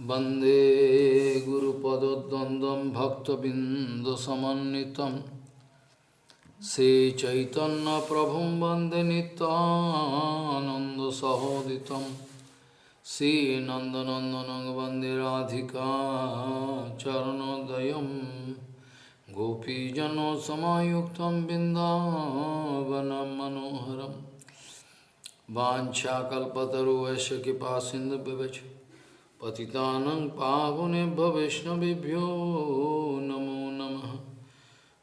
वंदे गुरुपदद्वन्द्वं भक्तबिन्दुसमन्वितं। श्रीचैतन्यप्रभुं वंदे नित्यानन्दसहोदितं। श्रीनन्दनन्दनं वंदे राधिका चरणोदयं गोपीजनसमायुक्तं बिन्दावनं मनोहरं वाञ्छाकल्पतरुवैश्य कृपा सिन्धुव्यवच पतितानं पावनेभ्य वैष्णवेभ्यो नमो नमः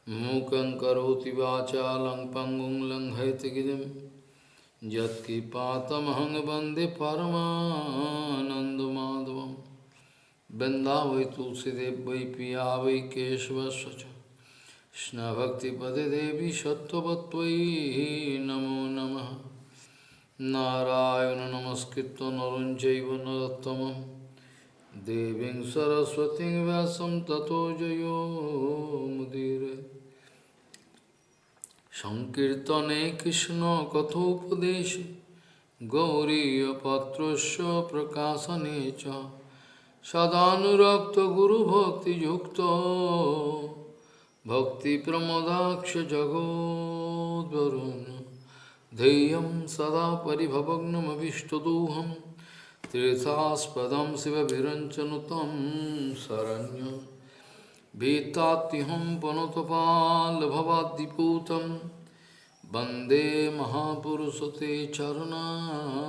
मूकं करोति वाचालं पङ्गुं लङ्घयतिगिरिं यत्कृपातमहं वन्दे परमानन्दमाधवं वृन्दावै तुलसीदेव वै पिया वै केशवस्य च कृष्णभक्तिपदे देवी सत्त्ववत्त्वयि नमो नमः नारायण नमस्कृत्य Deving Saraswati Vyasam Tato Jayo Mudire Sankirtane Krishna Kathopadesh Gauriya Patrasya Prakasanecha Sadhanurakta Guru Bhakti Yukta Bhakti Pramodaksha Jagodvaruna Deyam Sada Paribhavagnam Avishtaduham तीर्थास्पदम Shiv विरंचनुतम Sharanya. भीतात्यहम पनुतपाल भवादीपूतम वंदे महापुरुष ते चरणारविंदम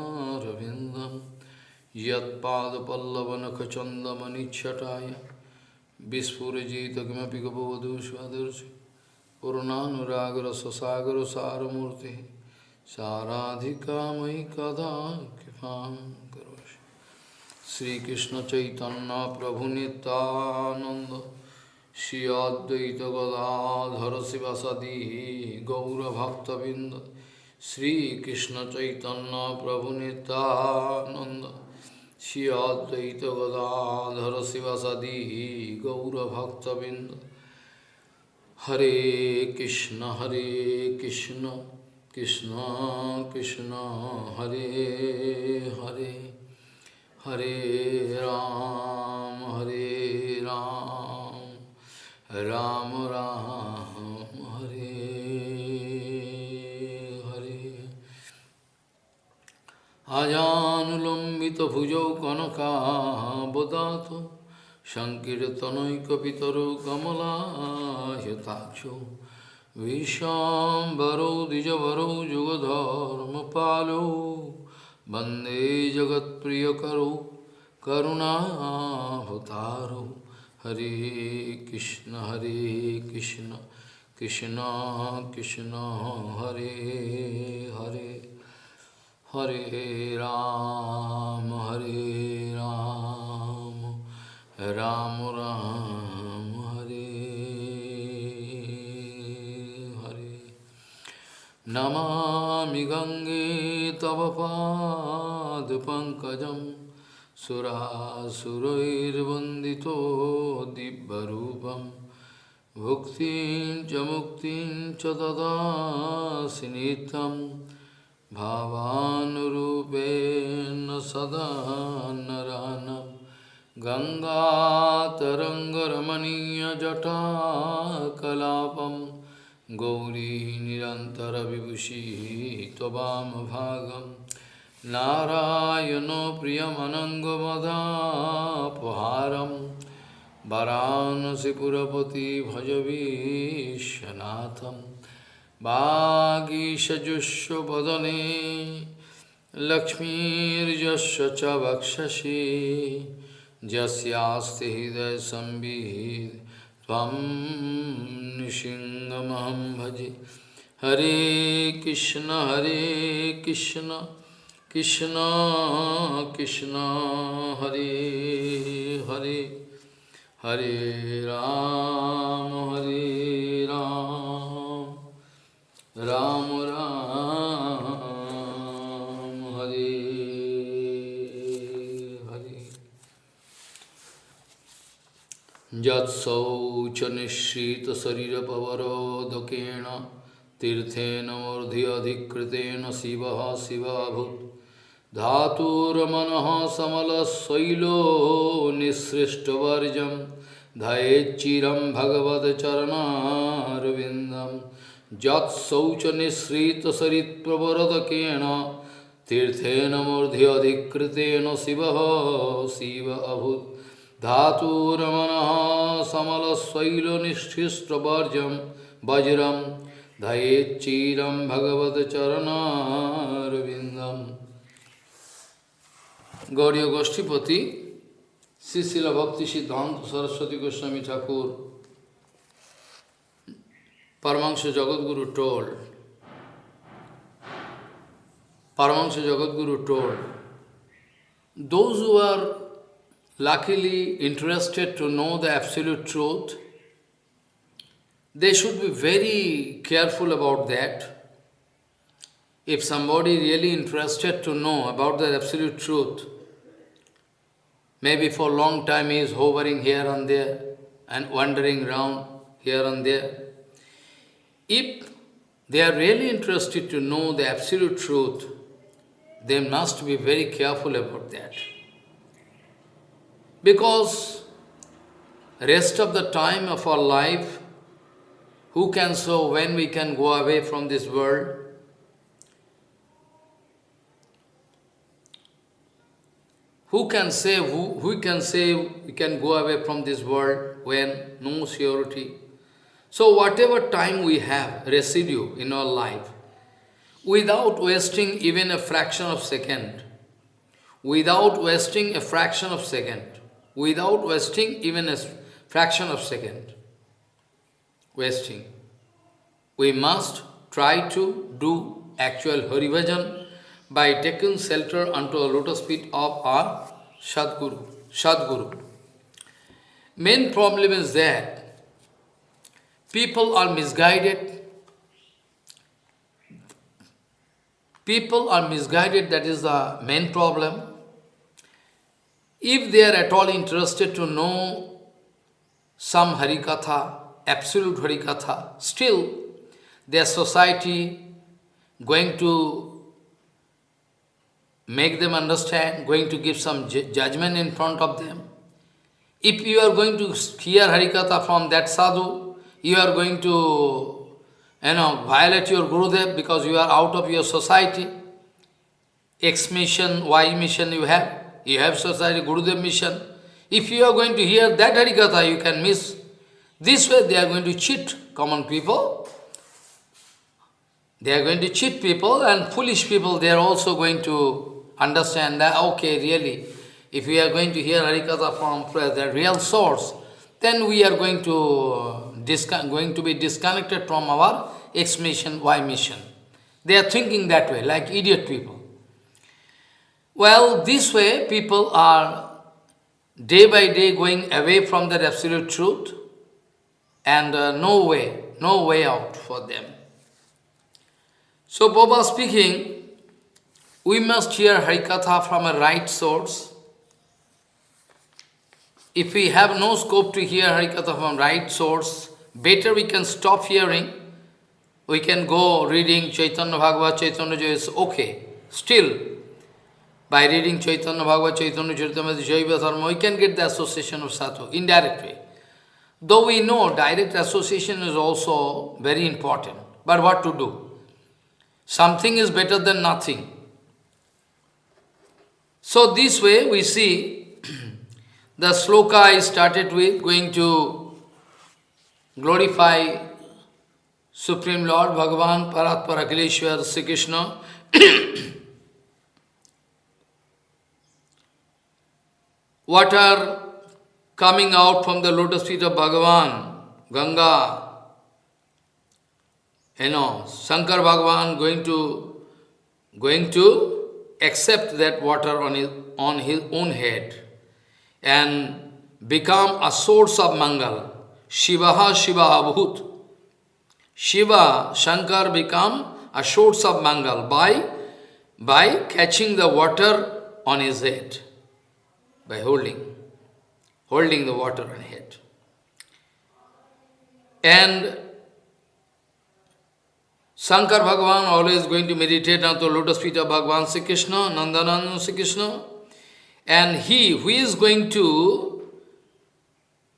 यदपल्लवनखचंदमनिछटाय विस्फुजित किमें गपवधू स्वदर्श पूर्णानुरागर ससागर सारमूर्ति साराधिका मयि कदा कृपा श्रीकृष्णचैतन्य प्रभुनितानन्द श्री अद्वैत गदाधर शिवसदी गौरभक्तबिन्द श्रीकृष्णचैतन्य प्रभुनितानन्द श्री अद्वैत गदाधर शिवसदी गौरभक्तबिन्द हरे कृष्ण हरे कृष्ण कृष्ण कृष्ण हरे हरे हरे राम हरे राम राम राम हरे हरे अजानुलम्बितभुजौ कनकाबदातो सङ्कीर्तनैकपितरो कमलायताक्षो विशाम्बरौ द्विजवरौ जुगधर्मपालौ वंदे जगत्प्रियकरौ, करुणाभतारौ। हरे कृष्ण हरे कृष्ण कृष्ण कृष्ण, हरे हरे हरे राम हरे राम। राम राम। नमामि गङ्गे तव पादपङ्कजं सुरासुरैर्वन्दितो दिव्यरूपं। भुक्तिं च मुक्तिं च ददासि नित्यं। भावानुरूपेण सदा नरानम् गङ्गातरङ्गरमणीयजटाकलापं गौरी निरन्तरविभूषी त्ववामभागं नारायणो प्रियमनङ्गमदापहारं वरानसिपुरपति भजवीशनाथं वागीशजुष्वदने लक्ष्मीर्यस्य च वक्षसि यस्यास्ति हृदयसंवित् त्वं भजे। हरे कृष्ण हरे कृष्ण कृष्ण कृष्ण, हरे हरे। हरे राम हरे राम। राम यत्शौचनिःश्रितशरीरपवरोदकेण तीर्थेन मूर्धि अधिकृतेन शिवः शिवाभूत् धातुर्मनः समलशैलो निःसृष्टवर्जं धयेच्चिरं भगवच्चरणारविन्दं यत्शौचनिःसृतसरित्प्रवरदकेन तीर्थेन मूर्ध्यधिकृतेन शिवः शिव अभूत् धातुरमनः समलशैलनिष्ठिष्टवर्जं वज्रं धयेच्चिरं भगवच्चरणारविन्दम् Gauriya Goshtipati, Sisila Bhakti Siddhanta Saraswati Goswami Thakur, Paramahansa Jagadguru told, Paramahansa Jagadguru told, those who are luckily interested to know the absolute truth, they should be very careful about that. If somebody really interested to know about the absolute truth, Maybe for a long time he is hovering here and there and wandering around here and there. If they are really interested to know the absolute truth, they must be very careful about that. Because rest of the time of our life, who can say when we can go away from this world? Who can say, who, who can say we can go away from this world when no surety? So whatever time we have, residue in our life, without wasting even a fraction of second, without wasting a fraction of second, without wasting even a fraction of second, wasting, we must try to do actual Harivajan by taking shelter unto a lotus feet of our Sadguru. Sadguru. Main problem is that people are misguided. People are misguided, that is the main problem. If they are at all interested to know some Harikatha, absolute Harikatha, still their society going to make them understand, going to give some judgment in front of them. If you are going to hear Harikatha from that sadhu, you are going to you know, violate your Gurudev because you are out of your society. X mission, Y mission you have. You have society, Gurudev mission. If you are going to hear that Harikatha, you can miss. This way they are going to cheat common people. They are going to cheat people and foolish people, they are also going to understand that, okay, really, if we are going to hear Harikatha from the real source, then we are going to, uh, going to be disconnected from our X mission, Y mission. They are thinking that way, like idiot people. Well, this way people are day by day going away from that absolute truth and uh, no way, no way out for them. So Baba speaking, we must hear Harikatha from a right source. If we have no scope to hear Harikatha from right source, better we can stop hearing. We can go reading Chaitanya Bhagavad, Chaitanya is okay. Still, by reading Chaitanya Bhagavad, Chaitanya Charitamrita, Jaiva Dharma, we can get the association of Sadhu, indirect way. Though we know direct association is also very important, but what to do? Something is better than nothing. So this way we see the sloka I started with going to glorify Supreme Lord Bhagavan Paratpara Akileshwar Sri Krishna. Water coming out from the lotus feet of Bhagavan, Ganga, you know, Shankar Bhagavan going to going to accept that water on his, on his own head and become a source of Mangal. Shivaha Shiva Bhut. Shiva, Shankar become a source of Mangal by, by catching the water on his head, by holding, holding the water on head. And Shankar Bhagavan always going to meditate on the lotus feet of Bhagavan Sri Krishna, Nandananda Sri Krishna. And he who is going to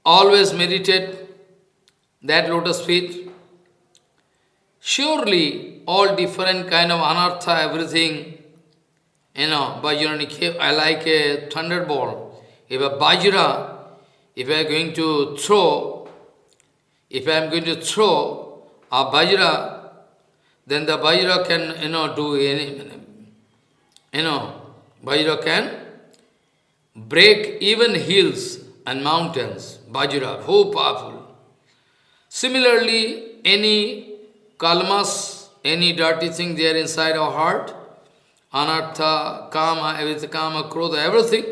always meditate that lotus feet. Surely all different kind of anartha, everything, you know, Vajrani, I like a thunderbolt. If a Vajra, if I am going to throw, if I am going to throw a Vajra, then the Vajra can, you know, do any, you know, Vajra can break even hills and mountains. Vajra, so powerful. Similarly, any kalmas, any dirty thing there inside our heart, anartha, kama, everything, kama, krodha, everything,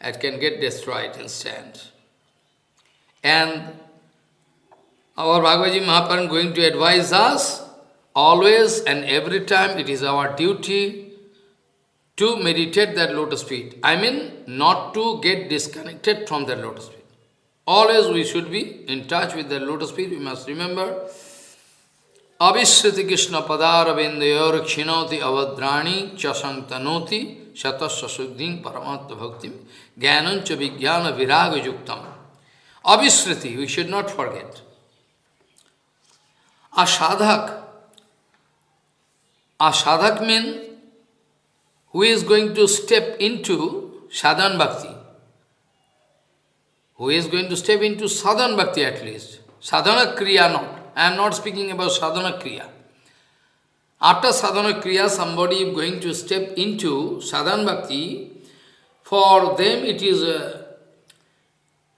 it can get destroyed instant. And our Bhagavad Mahaprabhu going to advise us, always and every time it is our duty to meditate that lotus feet. I mean, not to get disconnected from that lotus feet. Always we should be in touch with the lotus feet. We must remember, Abhishriti Krishna Padaravindayor Kshinoti Avadrani Chasantanoti Shatasya Suddhim Paramatma Bhaktim Jnanancha Vijnana Viraga Yuktam. Abhishriti, we should not forget. A sadhak, a sadhak means who is going to step into sadhan bhakti. Who is going to step into sadhan bhakti at least. Sadhana kriya not. I am not speaking about sadhana kriya. After sadhana kriya, somebody is going to step into sadhan bhakti. For them, it is a,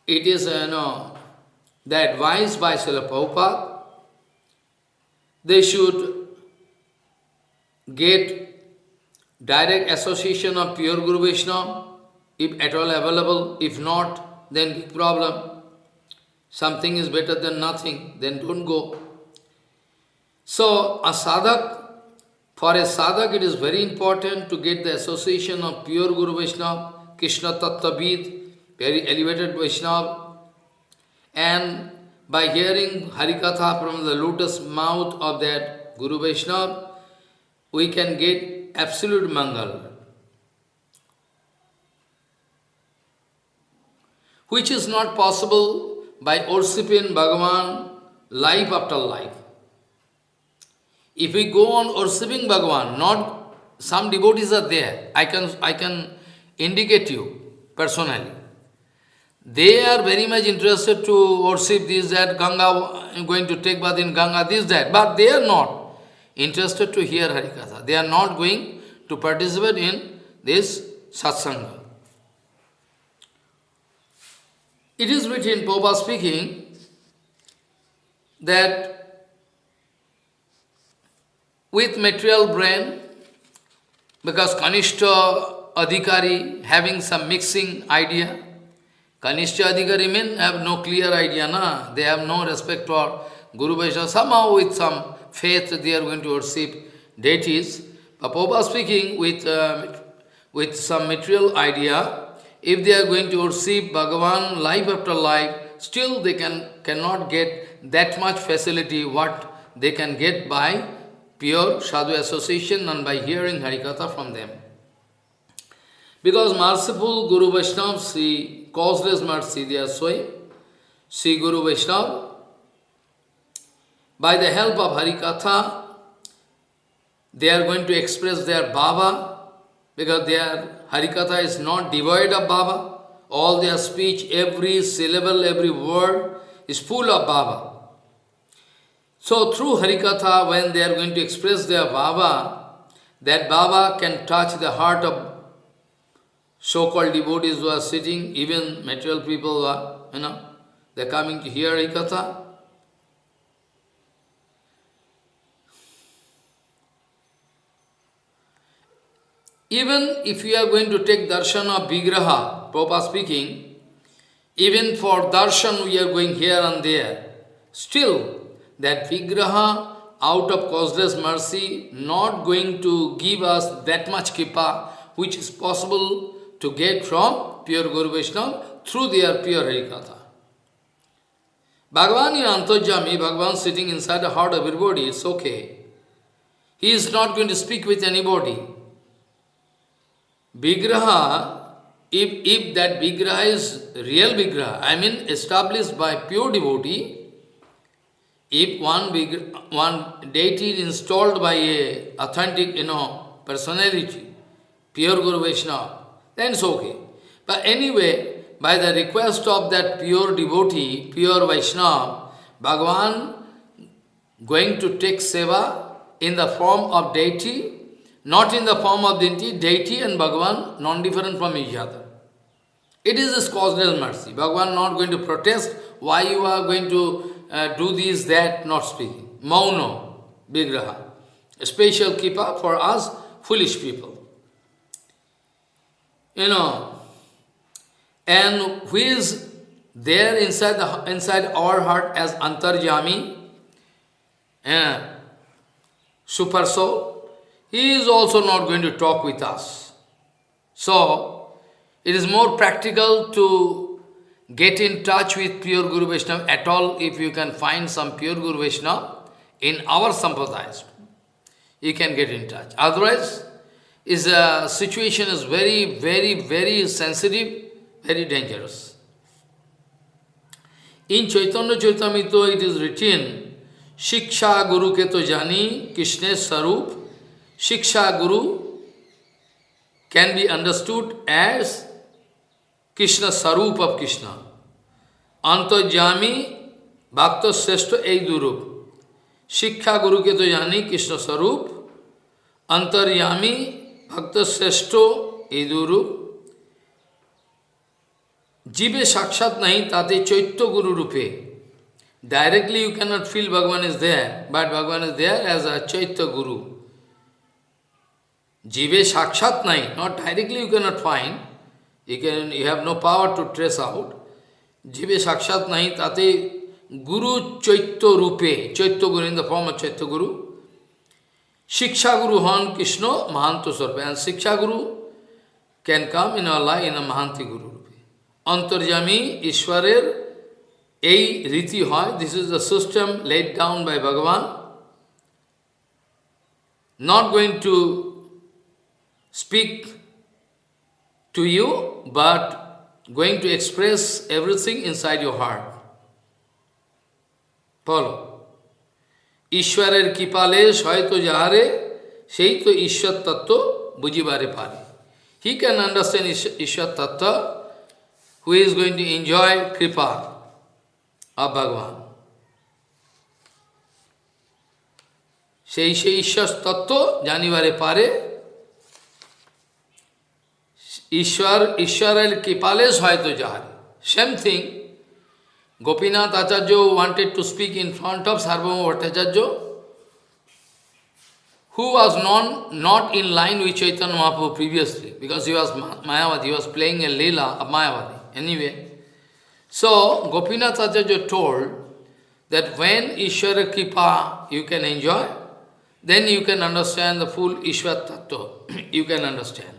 it is a, you know, the advice by Srila Prabhupada. They should get direct association of pure Guru Vaishnava, if at all available, if not, then big problem. Something is better than nothing, then don't go. So, a sadhak, for a sadhak it is very important to get the association of pure Guru Vaishnava, Krishna Tattvavid, very elevated Vaishnava, and by hearing Harikatha from the lotus mouth of that Guru Vaishnava, we can get absolute Mangal, which is not possible by worshipping Bhagavan life after life. If we go on worshipping Bhagavan, not some devotees are there, I can, I can indicate you personally. They are very much interested to worship this, that, Ganga, going to take bath in Ganga, this, that, but they are not interested to hear Harikatha. They are not going to participate in this satsanga. It is written, Popa speaking, that with material brain, because Kanishta Adhikari having some mixing idea, Kanishta Adhikari men have no clear idea, na? they have no respect for Guru Vaishnava, somehow with some faith they are going to worship deities. But Prabhupada speaking with, uh, with some material idea, if they are going to worship Bhagavan life after life, still they can cannot get that much facility what they can get by pure sadhu association and by hearing Harikatha from them. Because merciful Guru Vaishnava, see causeless mercy they are showing, see Guru Vaishnava, by the help of Harikatha, they are going to express their Baba, because their Harikatha is not devoid of Baba. All their speech, every syllable, every word is full of Baba. So through Harikatha, when they are going to express their Baba, that Baba can touch the heart of so-called devotees who are sitting, even material people who are, you know, they're coming to hear Harikatha. Even if you are going to take darshan of Vigraha, Prabhupada speaking, even for darshan we are going here and there, still that Vigraha out of causeless mercy not going to give us that much kripa which is possible to get from pure Guru Vaishnava through their pure Harikatha. Bhagavan in Antojami, Bhagavan sitting inside the heart of everybody, it's okay. He is not going to speak with anybody. Vigraha, if, if that Vigraha is real Vigraha, I mean established by pure devotee, if one big, one deity is installed by a authentic, you know, personality, pure Guru Vaishnava, then it's okay. But anyway, by the request of that pure devotee, pure Vaishnava, Bhagavan going to take seva in the form of deity, not in the form of deity, deity and Bhagavan non-different from each other. It is this causeless mercy. Bhagavan not going to protest why you are going to uh, do this, that, not speaking. Mauno, Vigraha. A special keeper for us, foolish people. You know, and who is there inside, the, inside our heart as Antarjami, uh, super soul, he is also not going to talk with us. So, it is more practical to get in touch with pure Guru Vaishnava at all if you can find some pure Guru Vaishnava in our sampradayas. You can get in touch. Otherwise, is a situation is very, very, very sensitive, very dangerous. In Chaitanya Charitamrita it is written, Shiksha Guru ke to jani Krishna Sarup. Shiksha Guru can be understood as Krishna Sarup of Krishna. Antajami Bhakta Sreshta Eidurup. Shiksha Guru ke to jani Krishna Sarup. Antaryami Bhakta Sreshta Eidurup. Jive Sakshat nahi tate Chaitya Guru Rupe. Directly you cannot feel Bhagavan is there, but Bhagavan is there as a Chaitya Guru. Jive Sakshat nahi, not directly you cannot find, you, can, you have no power to trace out. Jive Sakshat nahi tate Guru Chaitya Rupe, Chaitya Guru in the form of Chaitya Guru. Shiksha Guru Han Krishna Mahanto Sarva. And Shiksha Guru can come in our life in a Mahanti Guru. অন্তর্যামী ঈশ্বরের এই রীতি হয় this is the system laid down by Bhagavan not going to speak to you, but going to express everything inside your heart. Follow. ঈশ্বরের কৃপালেশ হয়তো যাহারে সেই তো ঈশ্বর তত্ত্ব বুঝিবারে পারে হি ক্যান আন্ডারস্ট্যান্ড ঈশ্বর তত্ত্ব who is going to enjoy kripa of Bhagavan. সেই সেই ঈশ্বর তত্ত্ব জানিবারে পারে ईश्वर ईश्वर कृपाले स्वाय तो Jahari same thing Gopinath Acharya wanted to speak in front of Sarvabhauma Bhattacharya who was known not in line which Chaitanya Mahaprabhu previously because he was Mayavadi was playing a lila a Mayavadi anyway so Gopinath Acharya told that when Ishvara kripa you can enjoy then you can understand the full Ishvara tattva you can understand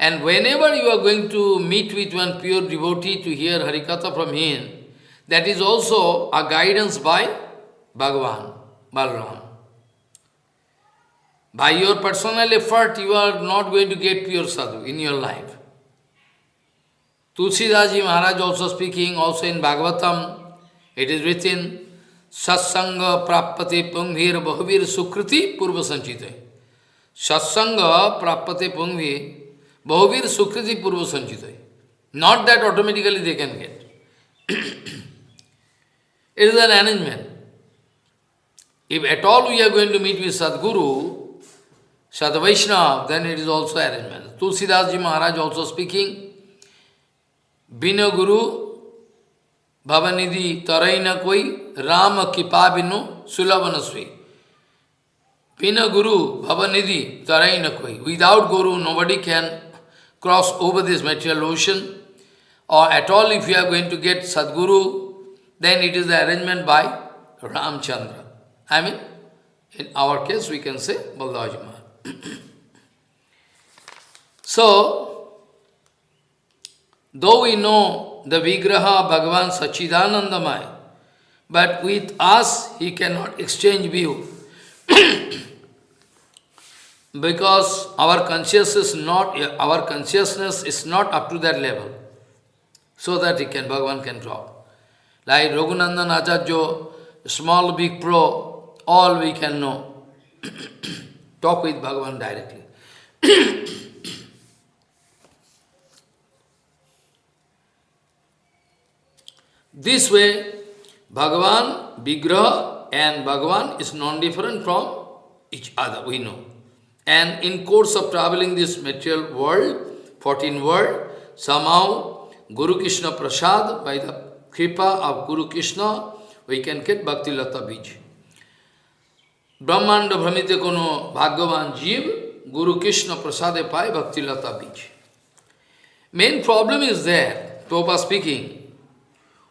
And whenever you are going to meet with one pure devotee to hear Harikatha from him, that is also a guidance by Bhagavan, Balram. By your personal effort, you are not going to get pure sadhu in your life. Tulsidasji Maharaj also speaking, also in Bhagavatam, it is written, Satsanga prapate pungvir bahuvir sukriti purva sanchite. Satsanga prapate pungvir Bhavir Sukriti Purva Sanchitai. Not that automatically they can get. it is an arrangement. If at all we are going to meet with Sadguru, Sadvaishnava, then it is also arrangement. Tulsidasji Maharaj also speaking, Bina Guru, Bhavanidhi Taraina Koi, Rama Kipa Binu, Sulavanasvi. Bina Guru, Bhavanidhi Taraina Koi. Without Guru, nobody can cross over this material ocean or at all if you are going to get Sadguru then it is the arrangement by Ramchandra. I mean, in our case we can say Baldavajima. so, Though we know the Vigraha Bhagavan Sachidanandamaya, but with us he cannot exchange view. because our consciousness not our consciousness is not up to that level, so that he can Bhagavan can talk. Like Raghunandan Acharya, small big pro, all we can know. talk with Bhagavan directly. this way, Bhagavan, Vigraha and Bhagavan is non-different from each other, we know. And in course of traveling this material world, 14 world, somehow Guru Krishna Prasad, by the kripa of Guru Krishna, we can get Bhakti Lata Bij. Brahmite Kono Bhagavan Jeev, Guru Krishna Prasade Bhakti Lata Bij. Main problem is there, Prabhupada speaking,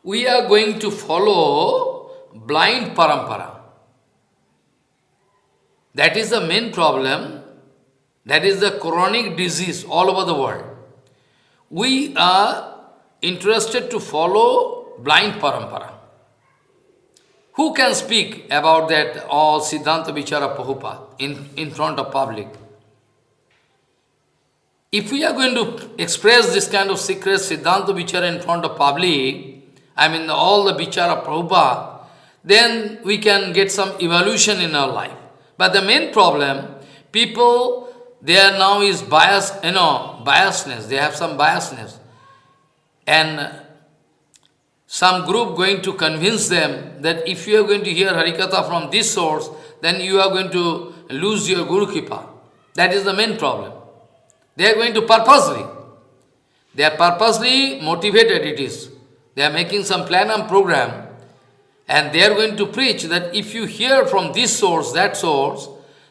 we are going to follow blind parampara. That is the main problem. That is the chronic disease all over the world. We are interested to follow blind parampara. Who can speak about that all Siddhanta Vichara Prabhupada in, in front of public? If we are going to express this kind of secret Siddhanta Vichara in front of public, I mean all the Vichara Prabhupada, then we can get some evolution in our life. But the main problem, people, there now is bias, you know, biasness, they have some biasness. And some group going to convince them that if you are going to hear Harikatha from this source, then you are going to lose your Guru Kripa. That is the main problem. They are going to purposely, they are purposely motivated it is. They are making some plan and program and they are going to preach that if you hear from this source, that source,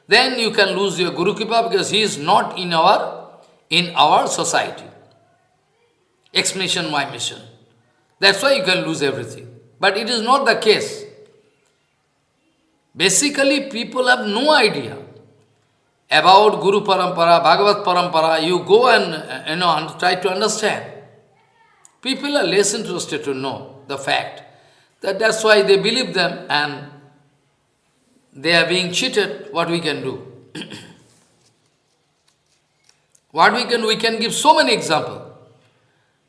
then you can lose your Guru Kripa because he is not in our, in our society. Explanation, my mission. That's why you can lose everything. But it is not the case. Basically, people have no idea about Guru Parampara, Bhagavad Parampara. You go and, you know, and try to understand. People are less interested to know the fact. That that's why they believe them and they are being cheated. What we can do? what we can we can give so many examples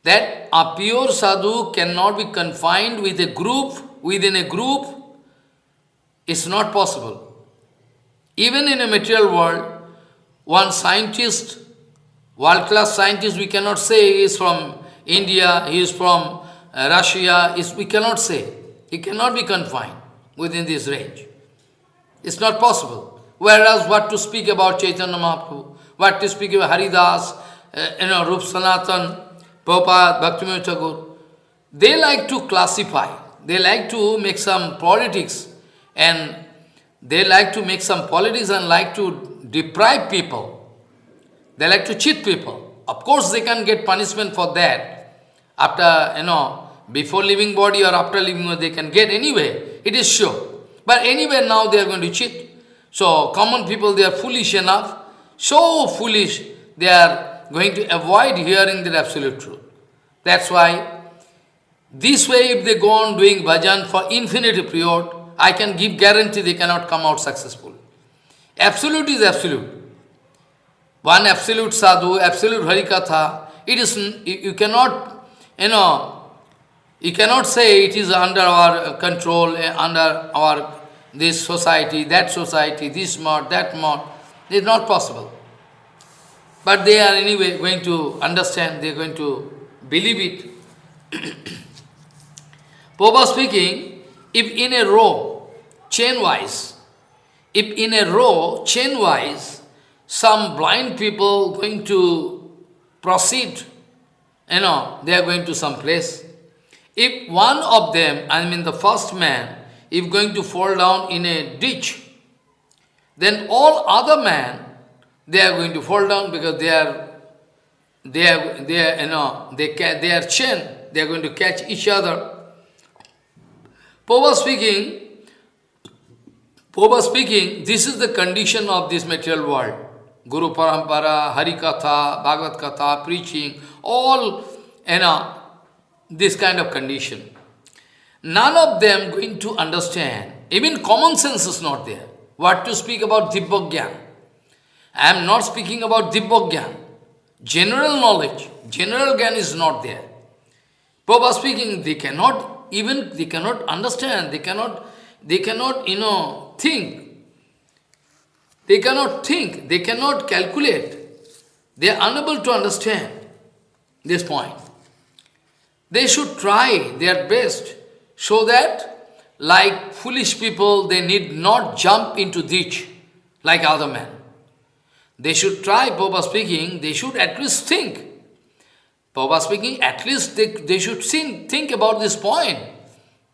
that a pure sadhu cannot be confined with a group, within a group, it's not possible. Even in a material world, one scientist, world-class scientist, we cannot say he is from India, he is from uh, Russia, is, we cannot say. He cannot be confined within this range. It's not possible. Whereas what to speak about Chaitanya Mahaprabhu, what to speak about Haridas, uh, you know, Rup Sanatan, Prabhupada, Bhaktivinoda Thakur, they like to classify, they like to make some politics and they like to make some politics and like to deprive people. They like to cheat people. Of course, they can get punishment for that. After, you know, before leaving body or after leaving body, they can get anyway. It is sure. But anyway, now they are going to cheat. So, common people, they are foolish enough. So foolish, they are going to avoid hearing the absolute truth. That's why, this way if they go on doing bhajan for infinite period, I can give guarantee they cannot come out successful. Absolute is absolute. One absolute sadhu, absolute harikatha, it is, you cannot, you know, you cannot say it is under our control, eh, under our, this society, that society, this mod, that mod. It is not possible. But they are anyway going to understand, they are going to believe it. Popa speaking, if in a row, chain-wise, if in a row, chain-wise, some blind people going to proceed, you know, they are going to some place. If one of them, I mean the first man, if going to fall down in a ditch, then all other men, they are going to fall down because they are they are, they are, you know, they, they are chain, they are going to catch each other. Popa speaking, Popa speaking, this is the condition of this material world. Guru Parampara, Harikatha, Bhagavad Katha, preaching, all, you know, this kind of condition. None of them going to understand, even common sense is not there. What to speak about Dibbagyan? I am not speaking about Dibbogyan. General knowledge, general Gyan is not there. Prabhupada speaking, they cannot even, they cannot understand, they cannot, they cannot, you know, think. They cannot think, they cannot calculate. They are unable to understand this point. They should try their best so that, like foolish people, they need not jump into ditch like other men. They should try, Papa speaking, they should at least think. Papa speaking, at least they, they should think, think about this point.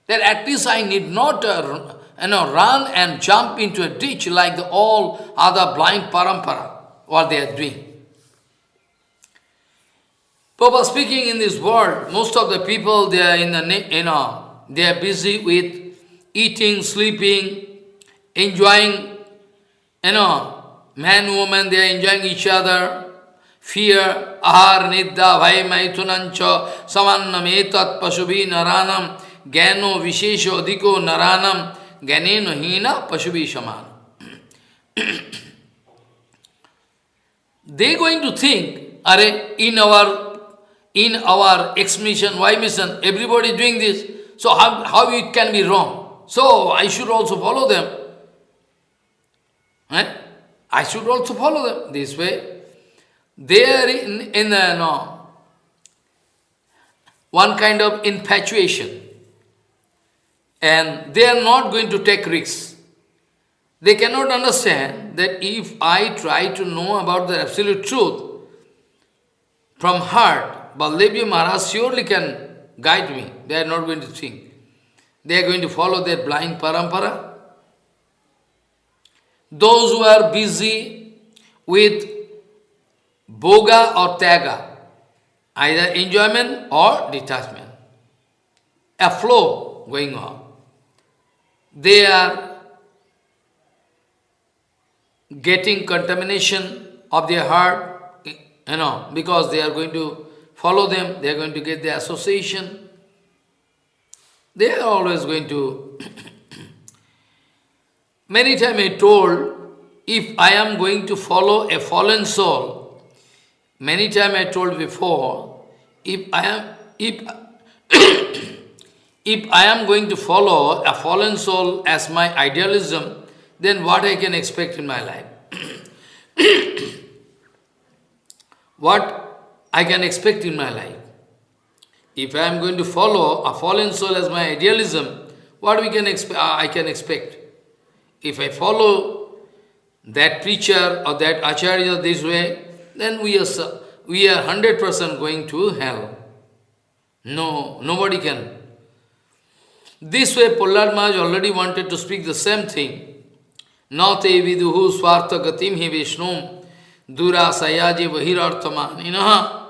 That at least I need not uh, you know, run and jump into a ditch like the all other blind parampara, what they are doing. Papa speaking in this world, most of the people, they are in the, you know, they are busy with eating, sleeping, enjoying, you know, man, woman, they are enjoying each other. Fear, ahar, nidda, bhai, maitunancha, samannam, etat, pasubhi, naranam, gyano, vishesho, adhiko, naranam, gyaneno, hina, pasubhi, shaman. they are going to think, are in our in our X mission, Y mission, everybody doing this. So how, how it can be wrong? So I should also follow them. Eh? I should also follow them this way. They are in, in uh, no, one kind of infatuation. And they are not going to take risks. They cannot understand that if I try to know about the absolute truth from heart, Baldevji Maharaj surely can guide me. They are not going to think. They are going to follow their blind parampara. Those who are busy with boga or taga, either enjoyment or detachment, a flow going on. They are getting contamination of their heart, you know, because they are going to follow them, they are going to get the association. They are always going to... Many times I told, if I am going to follow a fallen soul, many times I told before, if I am, if, if I am going to follow a fallen soul as my idealism, then what I can expect in my life? what I can expect in my life. If I am going to follow a fallen soul as my idealism, what we can expect? Uh, I can expect. If I follow that preacher or that acharya this way, then we are we are hundred percent going to hell. No, nobody can. This way, Prahlad Maharaj already wanted to speak the same thing. Nate viduhu swartha gatim hi vishnum dura sayaji vahirarthaman.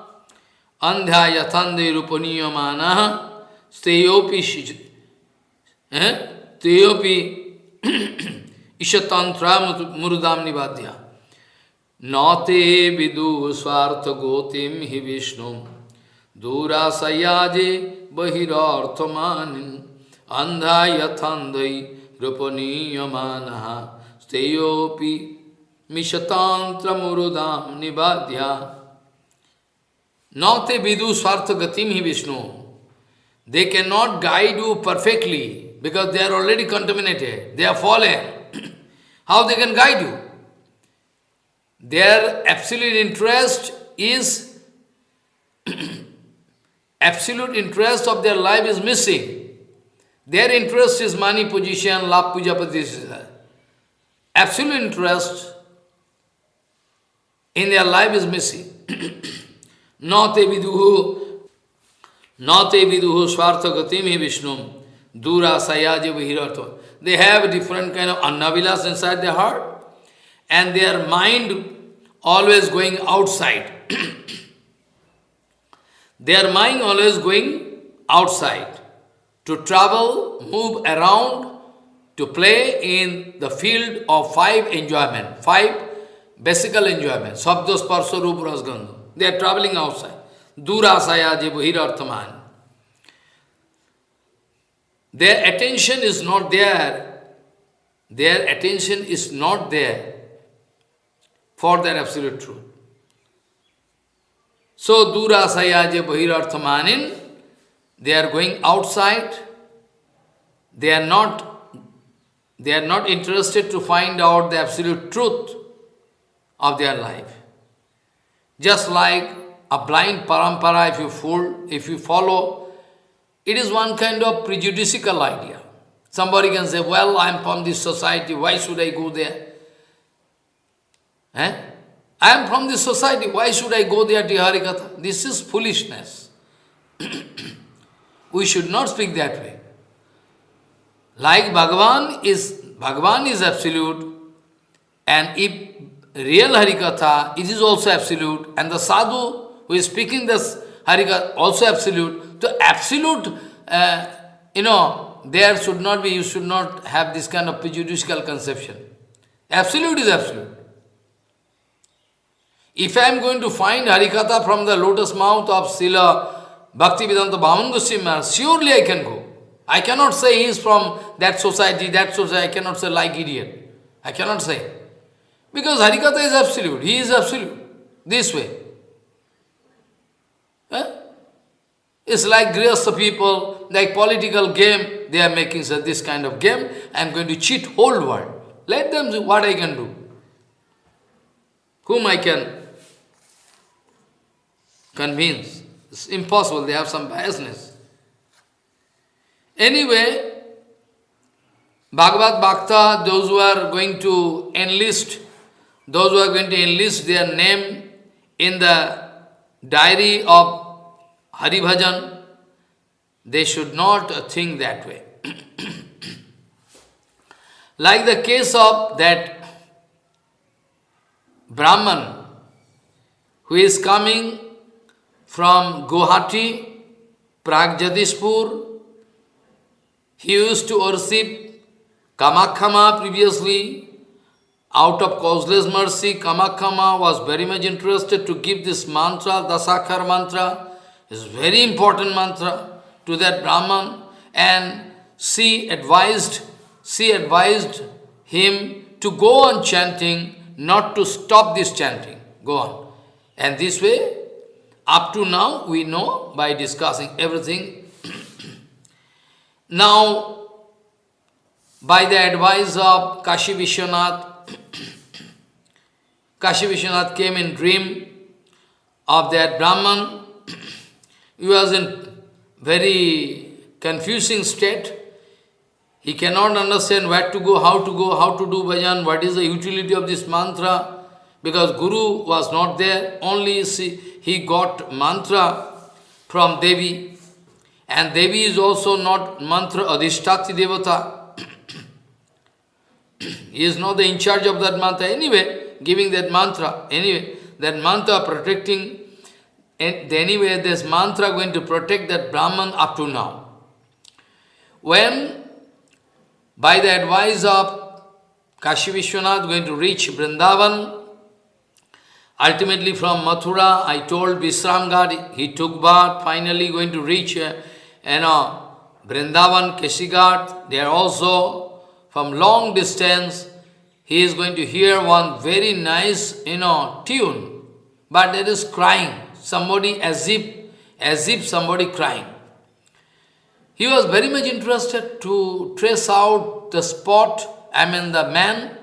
अंध्या यथंदे रूपनीयमान स्तेयोपि तेयोपि ईशतंत्र मुरुदाम निवाद्या नौते विदु स्वार्थ गोतिम हि विष्णु। दूराशयाजे बहिर्थमान अंधा यथंद रूपनीयमान स्तेयोपि मिशतांत्र मुरुदाम निवाद्या नौते विदु स्वार्थ गतिम ही Vishnu. They can not guide you perfectly because they are already contaminated they are fall how they can guide you their absolute interest is absolute interest of their life is missing their interest is money position labh puja position absolute interest in their life is missing नौते विदुहु नौते विदुहु स्वार्थ गति में विष्णु। दूरा सयाज बहिरा they have different kind of अन्नाविलास in the heart and they are mind always going outside they are mind always going outside to travel move around to play in the field of five enjoyment five basically enjoyment शब्द स्पर्श रूप रसगंध They are traveling outside. Durasaya jibhirarthaman. Their attention is not there. Their attention is not there for their absolute truth. So, Dura Sayaje Bahirarthamanin, they are going outside, they are not they are not interested to find out the absolute truth of their life. Just like a blind parampara, if you fool, if you follow, it is one kind of prejudicial idea. Somebody can say, well, I am from this society, why should I go there? Eh? I am from this society, why should I go there to Harikatha? This is foolishness. we should not speak that way. Like Bhagavan is, Bhagavan is absolute, and if real Harikatha, it is also absolute, and the sadhu who is speaking this Harikatha also absolute. So absolute, uh, you know, there should not be, you should not have this kind of prejudicial conception. Absolute is absolute. If I am going to find Harikatha from the lotus mouth of Srila Bhaktivedanta Bhaman Goswami surely I can go. I cannot say he is from that society, that society, I cannot say like idiot. I cannot say. Because Harikatha is absolute, he is absolute. This way. Eh? It's like Grihastha people, like political game, they are making such this kind of game. I am going to cheat whole world. Let them see what I can do. Whom I can convince. It's impossible, they have some biasness. Anyway, Bhagavad Bhakta, those who are going to enlist, those who are going to enlist their name in the diary of Hari Bhajan, they should not think that way. like the case of that Brahman who is coming from Guwahati, Pragjyotishpur, he used to worship Kamakhya previously. Out of causeless mercy, Kamakhya was very much interested to give this mantra, Dasakhar mantra. is very important mantra to that Brahman. And she advised, she advised him to go on chanting, not to stop this chanting. Go on. And this way, up to now, we know by discussing everything now, by the advice of Kashi Vishwanath, Kashi Vishwanath came in dream of that Brahman. he was in very confusing state. He cannot understand where to go, how to go, how to do bhajan, what is the utility of this mantra. Because Guru was not there, only he got mantra from Devi. And Devi is also not mantra adhishtati devata. He is not the in charge of that mantra anyway, giving that mantra. Anyway, that mantra protecting, and anyway, this mantra going to protect that Brahman up to now. When, by the advice of Kashi Vishwanath going to reach Vrindavan, ultimately from Mathura, I told Vishram Ghat, he took bath, finally going to reach uh, you know, Vrindavan, Keshi Ghat, they are also from long distance. He is going to hear one very nice, you know, tune. But there is crying. Somebody as if, as if somebody crying. He was very much interested to trace out the spot, I mean the man,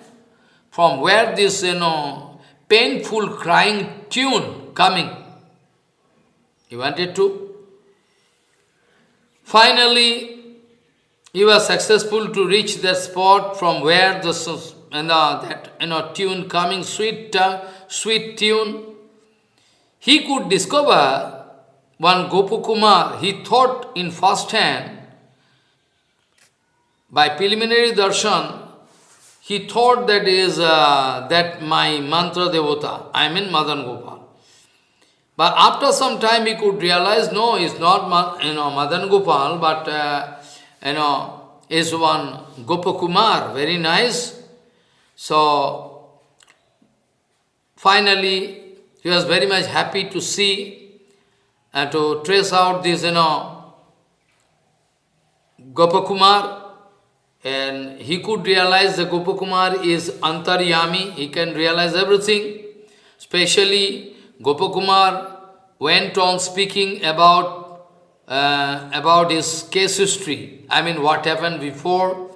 from where this, you know, painful crying tune coming. He wanted to Finally, he was successful to reach that spot from where the you know, that you know, tune coming, sweet, uh, sweet tune. He could discover one Gopakumar, he thought in first hand, by preliminary darshan, he thought that is uh, that my mantra devata, I mean Madan Gopal. But after some time he could realize, no, it's not you know, Madan Gopal, but uh, you know, is one Gopakumar, very nice. So, finally, he was very much happy to see and to trace out this, you know, Gopakumar, and he could realize the Gopakumar is Antaryami, he can realize everything. Especially Gopakumar went on speaking about, uh, about his case history. I mean, what happened before.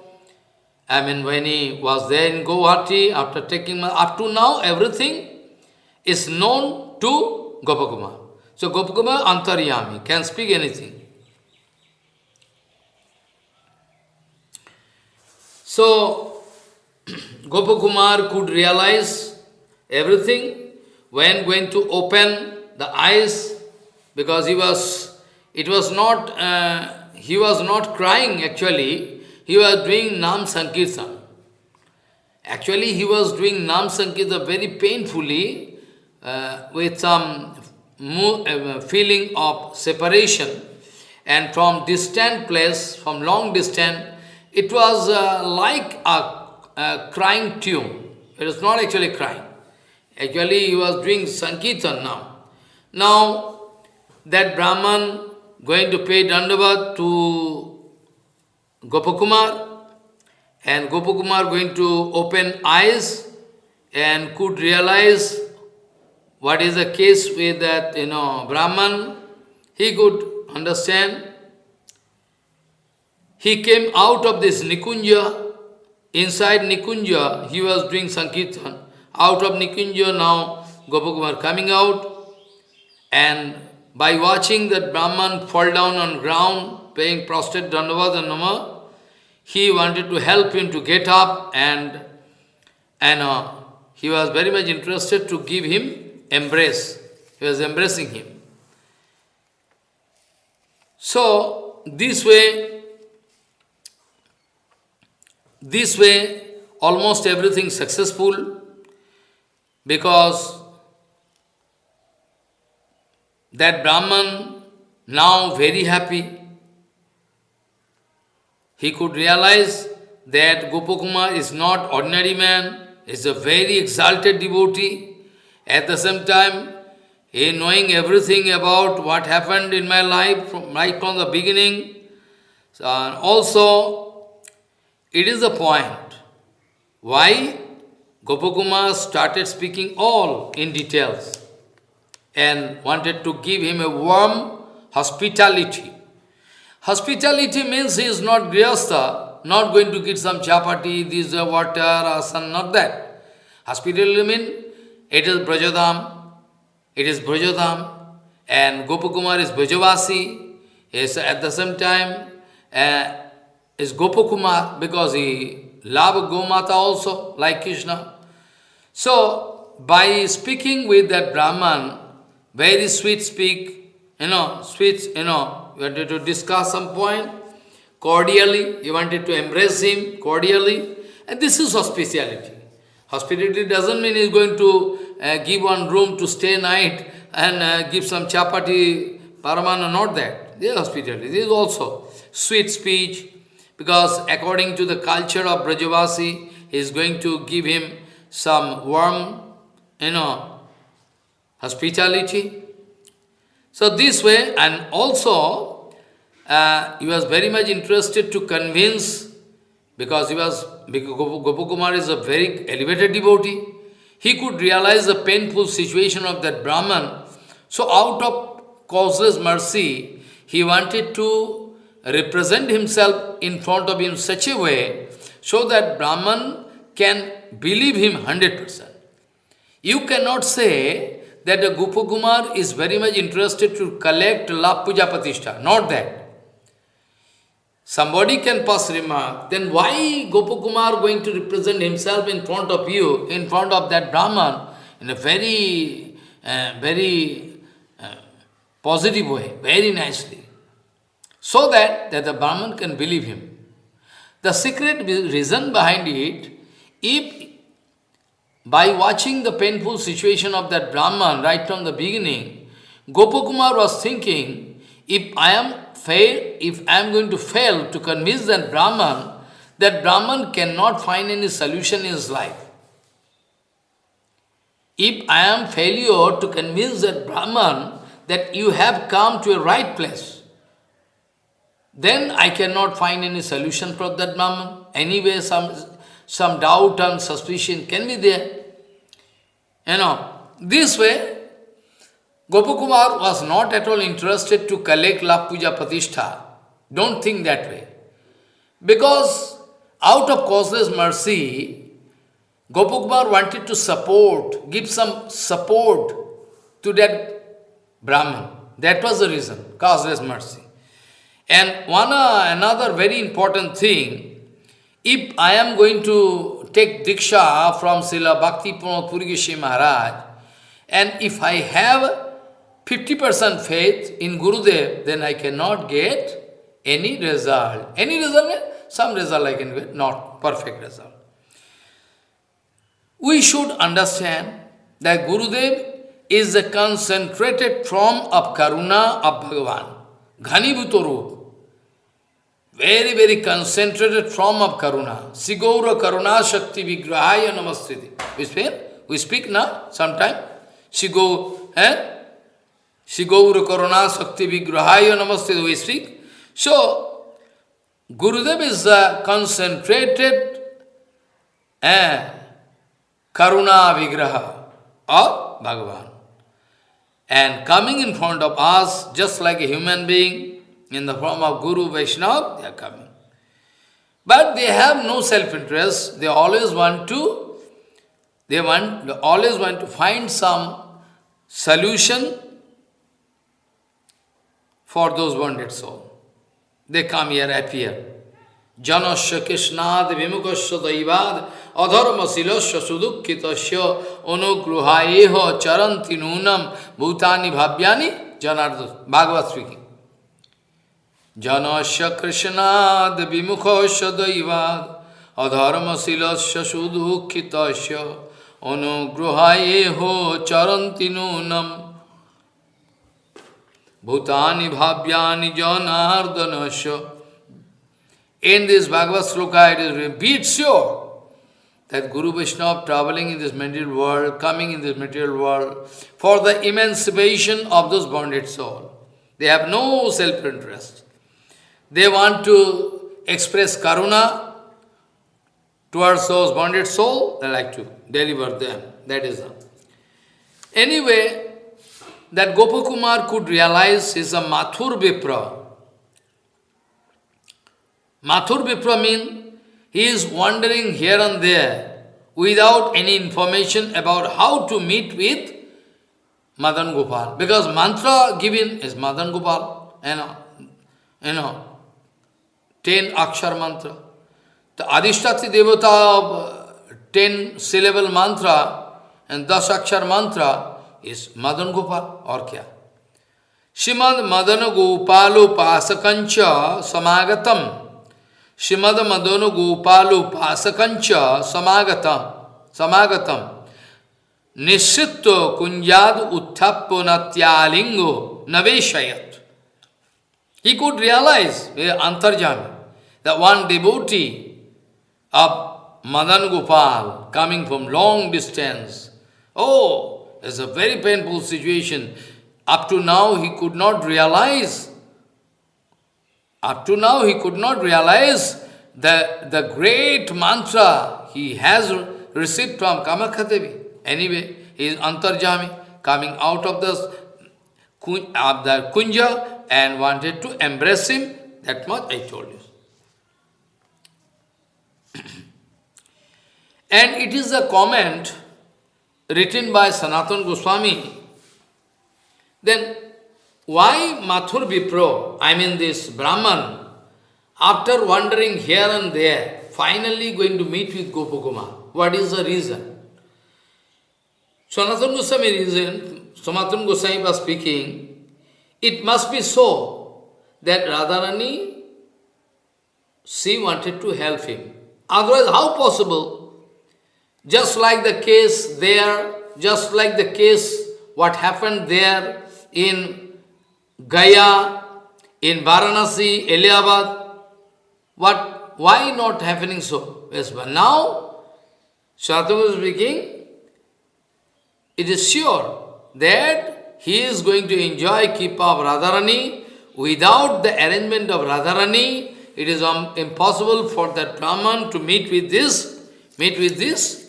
I mean, when he was there in Guwahati, after taking, up to now, everything is known to Gopakumar. So Gopakumar Antaryami can speak anything. So Gopakumar could realize everything when going to open the eyes because he was, it was not, uh, he was not crying actually, he was doing Nam Sankirtan. Actually, he was doing Nam Sankirtan very painfully uh, with some uh, feeling of separation and from distant place, from long distance, it was uh, like a, a, crying tune. It was not actually crying. Actually, he was doing Sankirtan now. Now, that Brahman going to pay Dandavat to Gopakumar, and Gopakumar going to open eyes and could realize what is the case with that, you know, Brahman, he could understand. He came out of this Nikunja, inside Nikunja, he was doing Sankirtan. Out of Nikunja now, Gopakumar coming out, and by watching that Brahman fall down on ground, paying prostrate Dandavad and Nama, he wanted to help him to get up and, and uh, he was very much interested to give him embrace. He was embracing him. So, this way, this way, almost everything successful because that Brahman now very happy. He could realize that Gopakumar is not ordinary man, is a very exalted devotee. At the same time, he knowing everything about what happened in my life from, right from the beginning. So, also, it is a point why Gopakumar started speaking all in details and wanted to give him a warm hospitality. Hospitality means he is not grihastha, not going to get some chapati, this water or some, not that. Hospitality means it is Brajadham, it is Brajadham, and Gopakumar is Brajavasi, is at the same time uh, is Gopakumar because he love Gomata also, like Krishna. So, by speaking with that Brahman, very sweet speak, you know, sweet, you know, you wanted to discuss some point, cordially, you wanted to embrace him cordially, and this is hospitality. Hospitality doesn't mean he's going to uh, give one room to stay night and uh, give some chapati, paramana, not that. This is hospitality. This is also sweet speech, because according to the culture of Brajavasi, he is going to give him some warm, you know, hospitality. So this way, and also, uh, he was very much interested to convince, because he was because Gopakumar is a very elevated devotee. He could realize the painful situation of that Brahman. So out of causeless mercy, he wanted to represent himself in front of him such a way so that Brahman can believe him 100%. You cannot say that the Gopakumar is very much interested to collect love puja patishtha. Not that. Somebody can pass remark, then why Gopakumar going to represent himself in front of you, in front of that Brahman, in a very, uh, very uh, positive way, very nicely, so that, that the Brahman can believe him. The secret reason behind it, if by watching the painful situation of that Brahman right from the beginning, Gopakumar was thinking, if I am fail, if I am going to fail to convince that Brahman, that Brahman cannot find any solution in his life. If I am failure to convince that Brahman that you have come to a right place, then I cannot find any solution for that Brahman. Anyway, some, some doubt and suspicion can be there. You know, this way, Gopakumar was not at all interested to collect La Puja Pratishtha. Don't think that way. Because out of causeless mercy, Gopakumar wanted to support, give some support to that Brahman. That was the reason, causeless mercy. And one uh, another very important thing, if I am going to take Diksha from Srila Bhakti Pramod Maharaj, and if I have 50% faith in Gurudev, then I cannot get any result. Any result, some result I can get, not perfect result. We should understand that Gurudev is the concentrated form of Karuna of Bhagavan, Ghanibhuta Very, very concentrated form of Karuna. Sigaura Karuna Shakti Vigrahaya Namastiti. We speak, we speak now, sometime. Sigo, eh? Karuna Shakti Vigrahaya Namastiti, we speak. So, Gurudev is the concentrated eh, Karuna Vigraha of Bhagavan. And coming in front of us, just like a human being, in the form of Guru Vaishnava, they are coming. But they have no self-interest. They always want to, they want, they always want to find some solution for those wounded souls. They come here, appear. Janasya Krishnad Vimukasya Daivad Adharma Silasya Sudukhitasya Anugruhayeha Charanti Nunam Bhutani Bhavyani Janardas Bhagavad speaking. Janasya Krishnad Vimukasya Daivad Adharma Silasya Sudukhitasya Anugruhayeha Charanti Nunam Bhutani Bhavyani Janardanasya In this Bhagavad Sloka, it is be sure that Guru Vaishnava traveling in this material world, coming in this material world, for the emancipation of those bonded souls. They have no self-interest. They want to express karuna towards those bonded souls, they like to deliver them. That is all. Anyway, that Gopakumar could realize is a Mathur Vipra, Mathur Vipra means he is wandering here and there without any information about how to meet with Madan Gopal. Because mantra given is Madan Gopal, you know, you know, ten akshar mantra. तो आदिष्टाति देवता ten syllable मंत्र and दस अक्षर मंत्र इस मदन गोपाल और क्या। श्रीमद मदन गोपालोपासक समागतम। श्रीमद मदन गोपालोपासक समागत समागतम। निश्चित्व कुंजाद उत्थप न्यालिंगो नवेशयत he could realise antaryami that one devotee of Madan Gopal coming from long distance, oh, it's a very painful situation. Up to now, he could not realize Up to now he could not realize the, the great mantra he has received from Kamakhya Anyway, he is Antarjami, coming out of the, of the Kunja and wanted to embrace him. That much I told you. And it is a comment written by Sanatan Goswami. Then why Mathur Vipro, I mean this Brahman, after wandering here and there, finally going to meet with Gopakuma? What is the reason? Sanatana Goswami reason, Sanatana Goswami was speaking, it must be so that Radharani, she wanted to help him. Otherwise, how possible? Just like the case there, just like the case what happened there in Gaya, in Varanasi, Eliabad. What, why not happening so? Yes, but now, is speaking, it is sure that he is going to enjoy Kripa of Radharani. Without the arrangement of Radharani, it is um, impossible for that Brahman to meet with this, meet with this,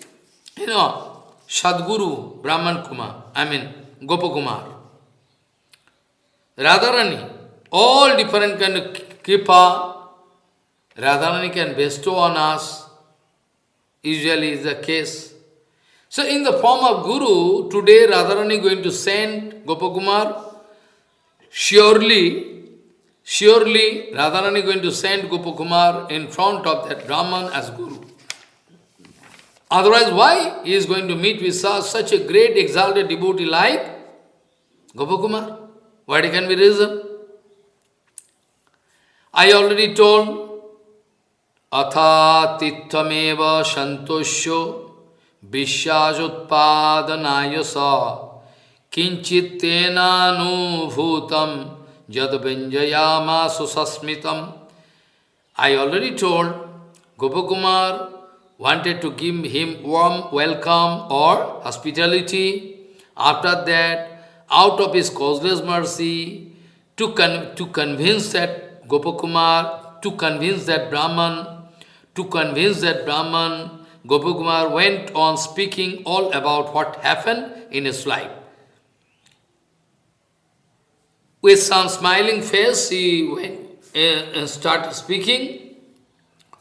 you know, Sadguru Brahman Kumar, I mean Gopakumar. Radharani, all different kind of kripa, Radharani can bestow on us, usually is the case. So in the form of Guru, today Radharani going to send Gopakumar, surely, surely Radharani going to send Gopakumar in front of that Brahman as Guru. Otherwise, why he is going to meet with such a great exalted devotee like Gopakumar? What can be reason? I already told, Atha tittameva santosyo vishyasopadhanayasa kinchittena nu bhutam jadvinjayama susasmitam. I already told Gopakumar wanted to give him warm welcome or hospitality. After that, out of his causeless mercy, to, con to convince that Gopakumar, to convince that Brahman, to convince that Brahman Gopakumar went on speaking all about what happened in his life. With some smiling face, he went, uh, started speaking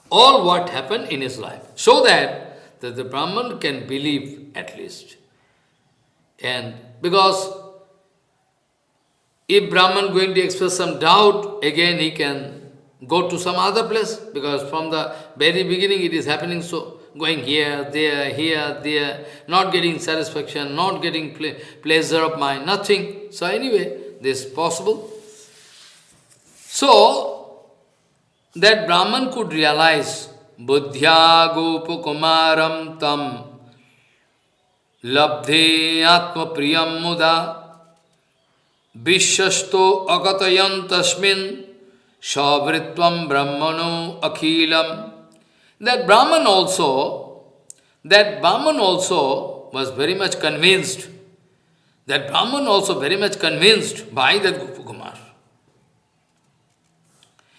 all what happened in his life, so that, that the Brahman can believe at least. And because if Brahman going to express some doubt, again he can go to some other place, because from the very beginning it is happening so going here, there, here, there, not getting satisfaction, not getting ple pleasure of mind, nothing. So anyway, this is possible. So, that Brahman could realize, Buddhya Gopakumaram tam labdhe atma priyam muda vishyasto agatayan tasmin savritvam brahmano akhilam that Brahman also, that Brahman also was very much convinced, that Brahman also very much convinced by that Gopakumar.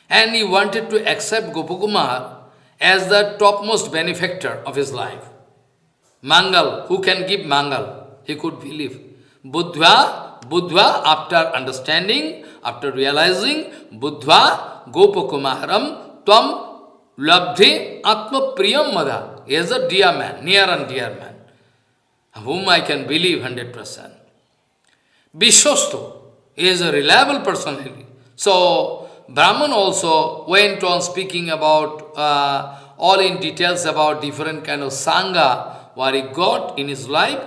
And he wanted to accept Gopakumar as the topmost benefactor of his life. Mangal, who can give Mangal? He could believe. Buddha, Buddha, after understanding, after realizing, Buddha, Gopakumaram, Tvam Labdhe Atma Priyam Madha. He is a dear man, near and dear man, whom I can believe 100%. Vishwasto is a reliable personality. So, Brahman also went on speaking about, uh, all in details about different kind of Sangha, what he got in his life,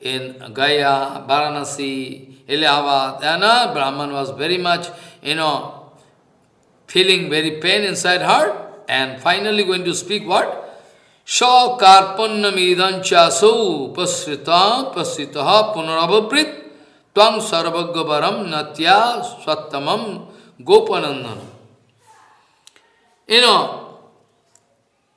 in Gaya, Varanasi, Ilahabad, and uh, Brahman was very much, you know, feeling very pain inside heart, and finally going to speak what? Sau pasrita pasritaha punarabhaprit. Tvang sarvagavaram natya swattamam gopanandanam. You know,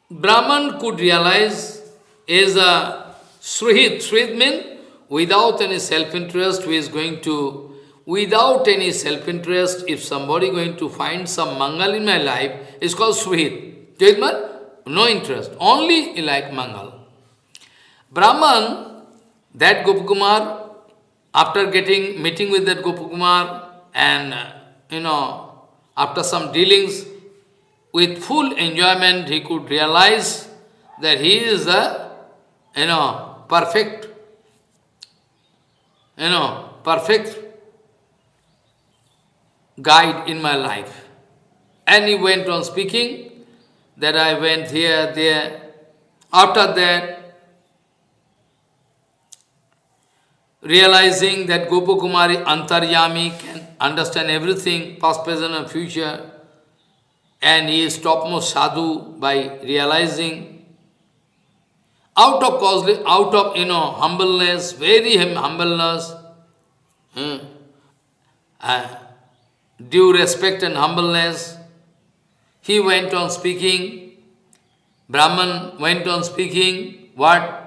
Brahman could realize is a Suhit. Srihit means without any self-interest who is going to, without any self-interest, if somebody going to find some mangal in my life, it's called Suhit. Jidman, no interest, only like Mangal. Brahman, that Gopakumar, after getting, meeting with that Gopakumar, and, you know, after some dealings, with full enjoyment, he could realize that he is the, you know, perfect, you know, perfect guide in my life. And he went on speaking that I went here, there. After that, realizing that Gopakumari Antaryami can understand everything, past, present and future, and he is topmost sadhu by realizing out of cause, out of you know humbleness, very humbleness, hmm, uh, due respect and humbleness, he went on speaking, Brahman went on speaking, what?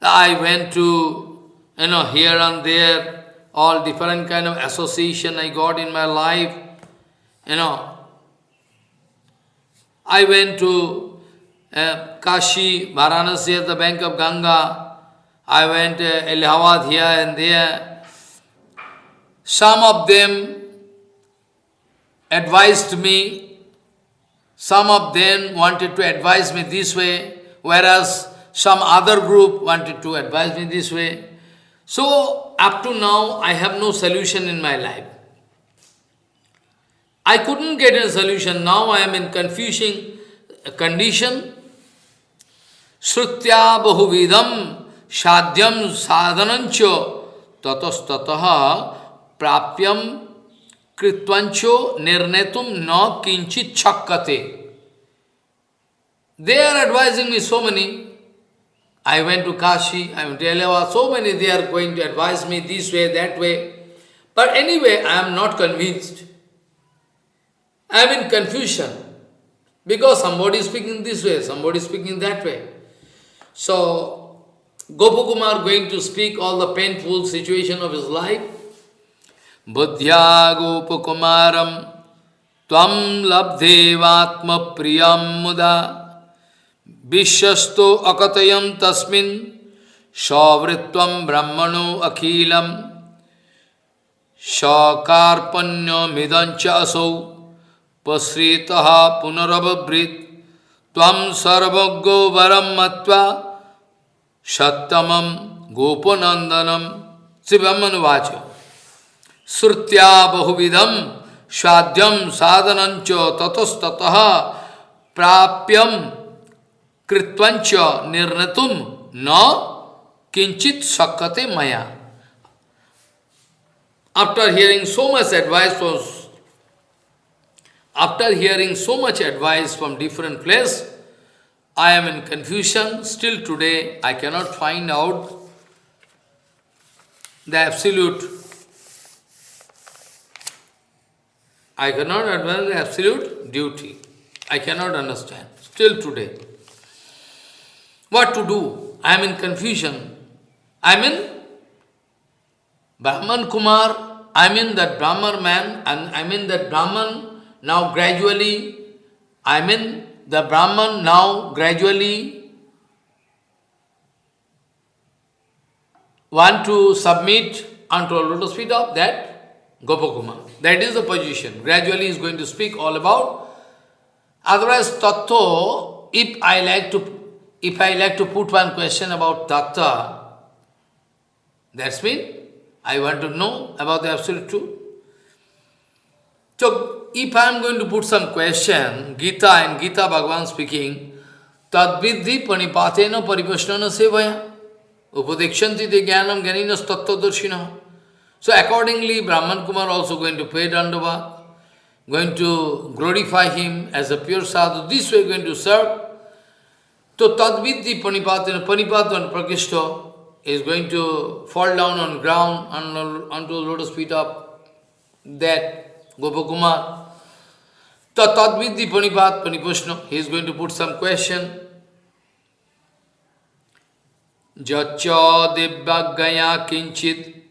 I went to, you know, here and there, all different kind of association I got in my life, you know. I went to uh, Kashi, Varanasi at the bank of Ganga, I went to Allahabad here and there. Some of them advised me, some of them wanted to advise me this way, whereas some other group wanted to advise me this way. So, up to now, I have no solution in my life. I couldn't get a solution. Now I am in confusing uh, condition. Srutya bahuvidam sadhyam sadhanancho tatastataha prapyam kritvancho nirnetum na kinchit chakkate. They are advising me so many. I went to Kashi, I went to Eleva, so many they are going to advise me this way, that way. But anyway, I am not convinced. I am in confusion. Because somebody is speaking this way, somebody is speaking that way. So, Gopakumar going to speak all the painful situation of his life. Buddhya Gopakumaram Tvam labdevatma priyam muda Vishyasto akatayam tasmin Savritvam brahmano akhilam Sakarpanya midancha asau पश्रीतः पुनरवृत तम सर्वज्ञो वरम मत्वा सत्तमम गोपनंदनम शिवमनुवाच श्रुत्या बहुविधम स्वाद्यम साधनंच ततस्ततः प्राप्यम कृत्वंच निर्णतुम न किंचित सकते मया। After hearing so much advice after hearing so much advice from different place I am in confusion still today I cannot find out the absolute I cannot advice the absolute duty I cannot understand still today What to do? I am in confusion. I am in Brahman Kumar, I am in that Brahman man, and I am in that Brahman now gradually, I mean the Brahman now gradually want to submit unto a lotus feet of that Gopakuma. That is the position. Gradually is going to speak all about. Otherwise, tattva, if I like to if I like to put one question about tattva, that's mean I want to know about the absolute truth. So if I am going to put some question, Gita and Gita Bhagavan speaking, Tadvidhi panipatena paripasnana sevaya upadekshanti de jnanam ganinas tattvadarshina. So accordingly, Brahman Kumar also going to pay dandava, going to glorify him as a pure sadhu, this way going to serve. So tadvidhi panipatena, panipatana prakishta is going to fall down on ground onto the lotus feet of that Gopakumar. Tatadvidhi Panipat Panipushno, he is going to put some question. Jacha Divyagaya Kinchit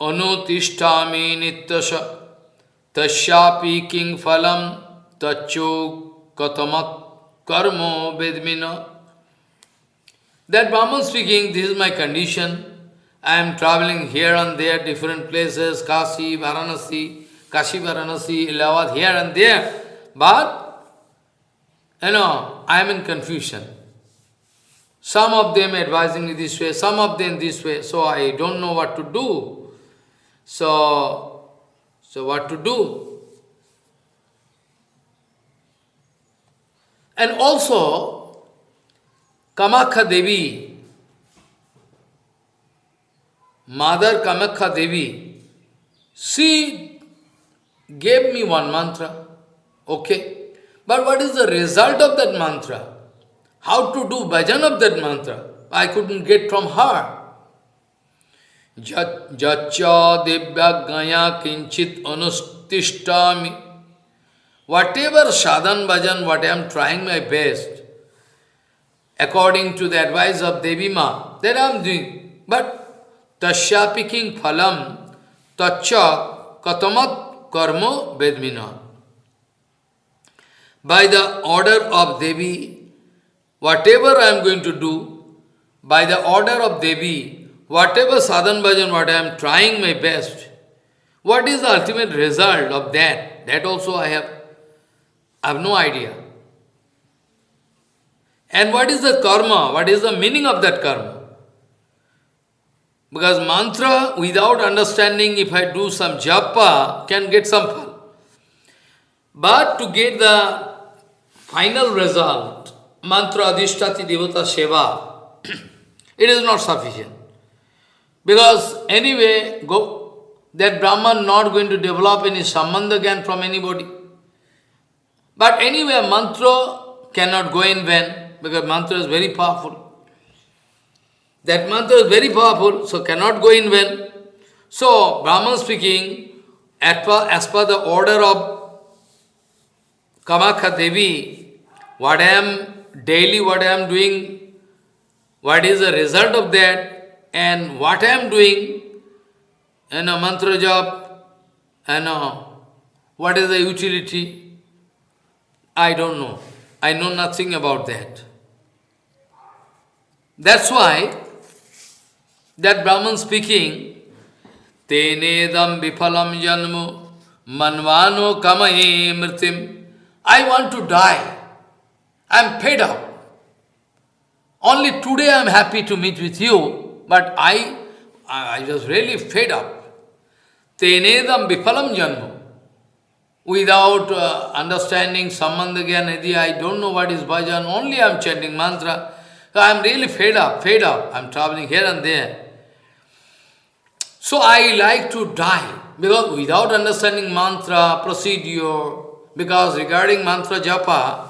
Anutishtami Nityasha Tasyapi King Phalam Tacho Katamat Karmo Vedmina. That Brahman speaking, this is my condition. I am traveling here and there, different places, Kashi, Varanasi, Kashi, Varanasi, Allahabad, here and there. But, you know, I am in confusion. Some of them advising me this way, some of them this way, so I don't know what to do. So, so what to do? And also, Kamakhya Devi. Mother Kamakhya Devi. She gave me one mantra okay but what is the result of that mantra how to do bhajan of that mantra I could get from her Divya दिव्याज्ञया किंचित अनुतिष्ठा me whatever sadhan bhajan what I am trying my best according to the advice of Devi Ma, that I am doing. But tasya picking phalam, tacha katamat karma vedmina by the order of Devi, whatever I am going to do, by the order of Devi, whatever sadhan bhajan, what I am trying my best, what is the ultimate result of that? That also I have, I have no idea. And what is the karma? What is the meaning of that karma? Because mantra, without understanding, if I do some japa, can get some fun. But to get the final result, mantra adhishtati devata seva, it is not sufficient. Because anyway, go, that Brahman not going to develop any sambandha from anybody. But anyway, mantra cannot go in vain, because mantra is very powerful. That mantra is very powerful, so cannot go in vain. So, Brahman speaking, as per, as per the order of Kamakhya Devi, what I am daily, what I am doing, what is the result of that, and what I am doing, and a mantra job, and what is the utility, I don't know. I know nothing about that. That's why that Brahman speaking, Tenedam vipalam janmu manvano kamahe mritim. I want to die. I am fed up. Only today I am happy to meet with you, but I, I was really fed up. Tenedam vipalam janmu. Without uh, understanding Samandhagyan I don't know what is bhajan, only I am chanting mantra. I am really fed up, fed up. I am traveling here and there. So I like to die, because without understanding mantra, procedure, because regarding mantra japa,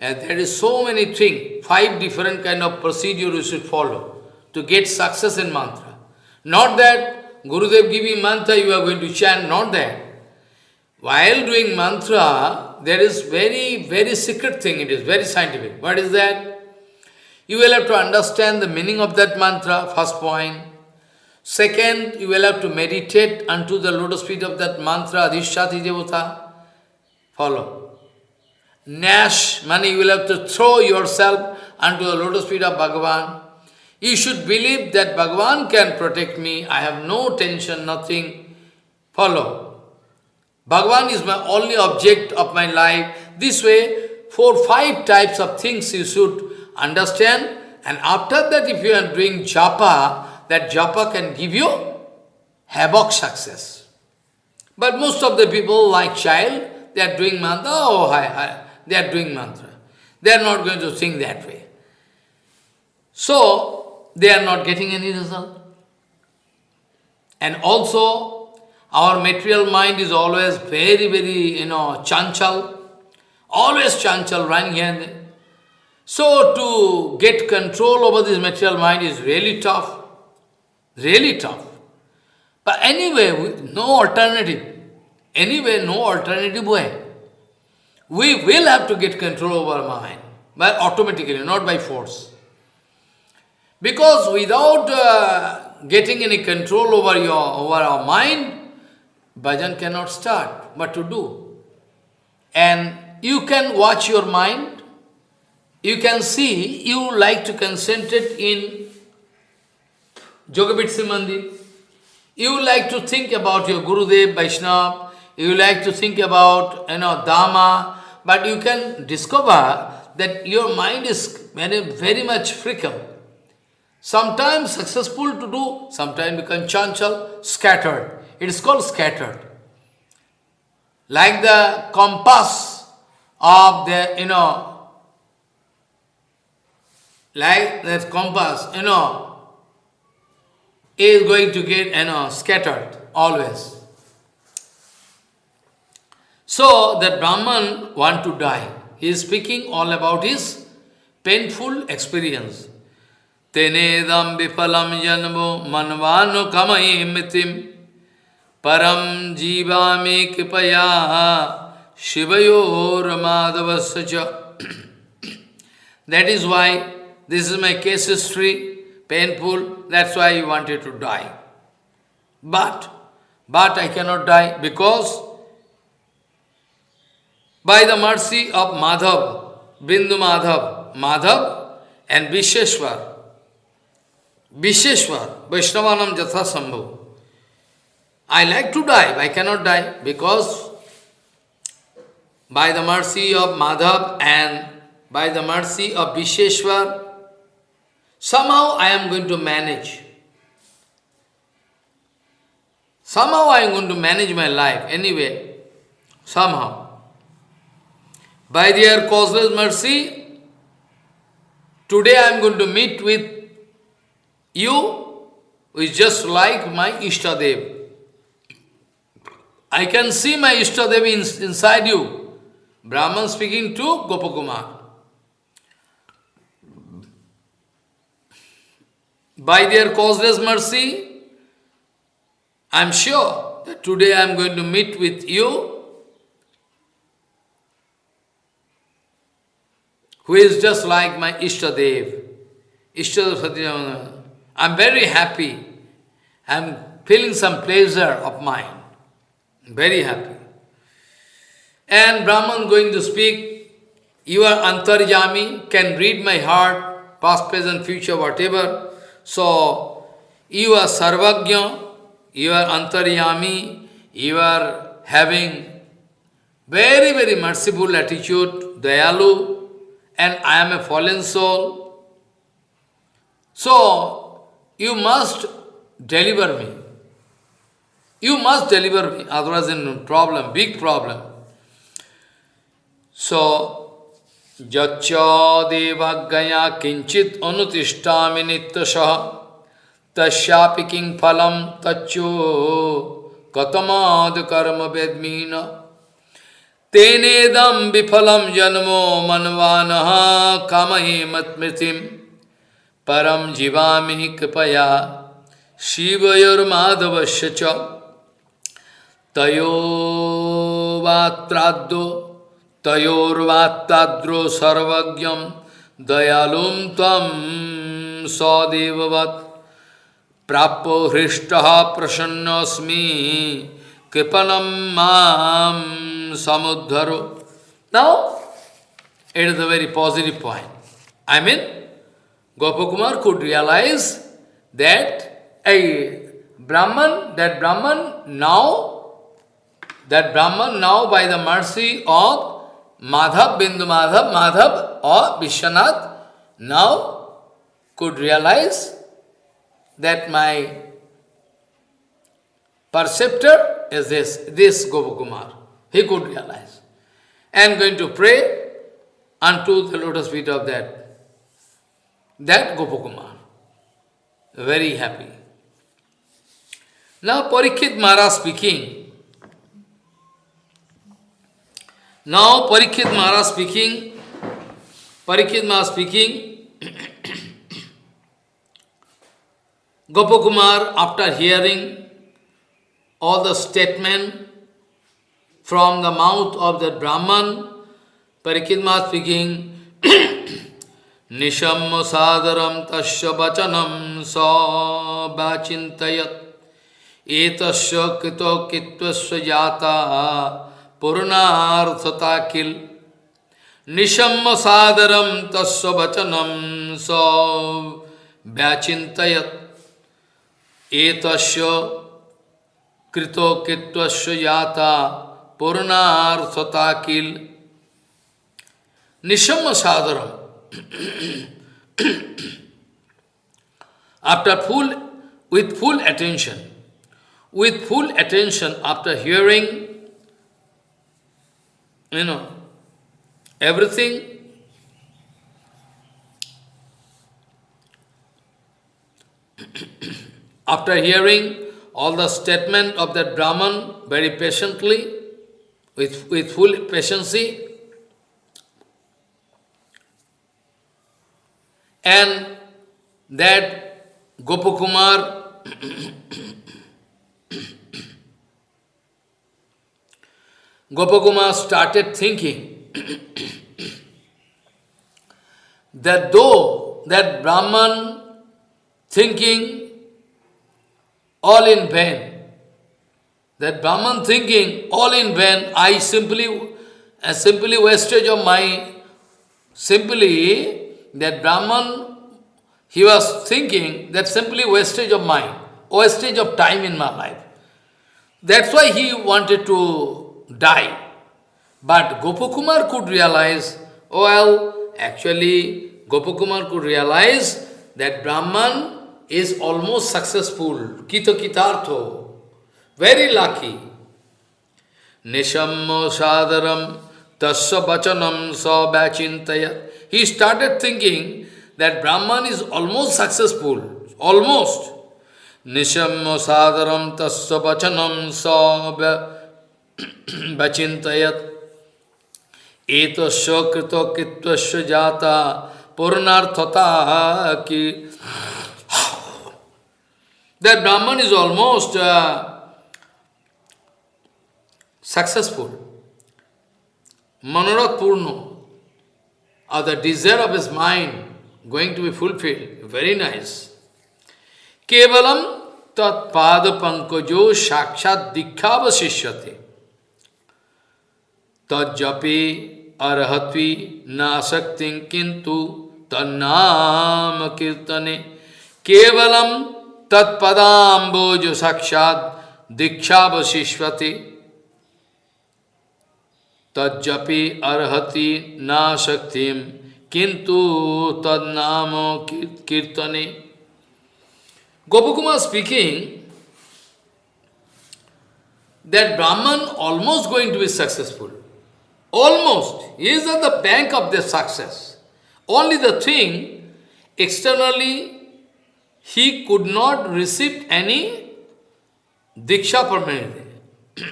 uh, there is so many things, five different kind of procedure you should follow to get success in mantra. Not that Gurudev giving mantra, you are going to chant, not that. While doing mantra, there is very, very secret thing, it is very scientific. What is that? You will have to understand the meaning of that mantra, first point. Second, you will have to meditate unto the lotus feet of that mantra, Adhishati Devata. Follow. Nash, money, you will have to throw yourself unto the lotus feet of Bhagavan. You should believe that Bhagavan can protect me. I have no tension, nothing. Follow. Bhagavan is my only object of my life. This way, four, five types of things you should understand. And after that, if you are doing japa, that japa can give you havoc success. But most of the people, like child, they are doing mantra, oh, hi, hi, they are doing mantra. They are not going to think that way. So, they are not getting any result. And also, our material mind is always very, very, you know, chanchal, always chanchal, running here. So, to get control over this material mind is really tough. Really tough. But anyway, no alternative. Anyway, no alternative way. We will have to get control over our mind, but automatically, not by force. Because without uh, getting any control over your over our mind, bhajan cannot start, but to do. And you can watch your mind, you can see, you like to concentrate in Jogabitsi Mandir. You like to think about your Gurudev, Vaishnava, you like to think about, you know, Dhamma, but you can discover that your mind is very, very much fickle. Sometimes successful to do, sometimes become chanchal, scattered. It is called scattered. Like the compass of the, you know, like that compass, you know, is going to get you know, scattered always. So that Brahman want to die. He is speaking all about his painful experience. Tenedam vipalam janmo manvano kamai mitim param jivami kipaya shivayor madhavasya That is why this is my case history painful, that's why he wanted to die. But, but I cannot die because by the mercy of Madhav, Bindu Madhav, Madhav and Visheshwar, Visheshwar, Vaishnavanam Jatha Sambhav. I like to die, I cannot die because by the mercy of Madhav and by the mercy of Visheshwar, somehow I am going to manage. Somehow I am going to manage my life anyway, somehow. By their causeless mercy, today I am going to meet with you, who is just like my Ishtadev. I can see my Ishtadev in, inside you. Brahman speaking to Gopakumar. By their causeless mercy, I am sure that today I am going to meet with you, who is just like my Ishtadev. Ishtadev Satyamana. I am very happy. I am feeling some pleasure of mine. Very happy. And Brahman going to speak, you are Antaryami, can read my heart, past, present, future, whatever. So, you are Sarvagya, you are Antaryami, you are having very, very merciful attitude, Dayalu, and I am a fallen soul. So, you must deliver me. You must deliver me, otherwise in problem, big problem. So, यच्च देवज्ञया किंचित अनुतिष्ठा नित्यश। तस्यापि किं फलम तच्चो कतमाद कर्म वेदमी न तेनेदम विफलम जन्मो मनवान कामहे मत्मृति परम जीवामी कृपया शिवयोर्माधवश्च तयोवात्राद्यो तयोर्वात्ताद्रो सर्वज्ञम दयालुम तम सदेववत् प्राप्यो हृष्ट प्रसन्नस्मी कृपणम माम समुद्धरो Now, it is a very positive point. I mean, Gopakumar could realize that a Brahman, that Brahman now, that Brahman now by the mercy of Madhav, Bindu Madhav, Madhav or Vishwanath, now could realize that my perceptor is this, this Gopakumar. He could realize. And going to pray unto the lotus feet of that, that Gopakumar very happy. Now Parikshit Maharaj speaking. Now Parikshit Maharaj speaking, Parikshit Maharaj speaking, Gopakumar after hearing all the statement from the mouth of the Brahman, Parikshit Maharaj speaking, Nisham sadaram tasya vachanam sa vachintayat etasya kito kitvasya jata किल निशम्य सादरम तस्य वचनम स व्याचितयत एतस्य कृतकित्वस्य जाता पूर्णार्थता किल निशम्य सादरम after full, with full attention, with full attention after hearing, you know, everything, after hearing all the statement of that Brahman very patiently, with, with full patience, And that Gopakumar Gopakumar started thinking that though that Brahman thinking all in vain, that Brahman thinking all in vain, I simply, a simply wastage of my, simply that Brahman, he was thinking that simply wastage of mind, wastage of time in my life. That's why he wanted to die. But Gopakumar could realize, oh well, actually, Gopakumar could realize that Brahman is almost successful, Kito Kitartho, very lucky. Nishammo Sadaram Tasya Bachanam Sa Bachintaya. He started thinking that Brahman is almost successful, almost. Nishammo Sadaram Tasya Bachanam Sa Bachintayat. Etasya Krito Kitvasya Jata Purnarthata Ki that Brahman is almost uh, successful. Manorat Purno, or the desire of his mind going to be fulfilled. Very nice. Kevalam tat pada pankajo shakshat dikhavasishyate. तजपि अरहत्वी नाशक्ति किंतु तन्नाम कीर्तने। केवलम तत्पदाम्बोज साक्षात दीक्षावशिष्वते तजपि अर्ति नाशक्ति किंतु तदनाम कीर्तने। Gopakumar speaking that Brahman almost going to be successful. Almost. Is at the bank of the success. Only the thing, externally he could not receive any diksha permanently.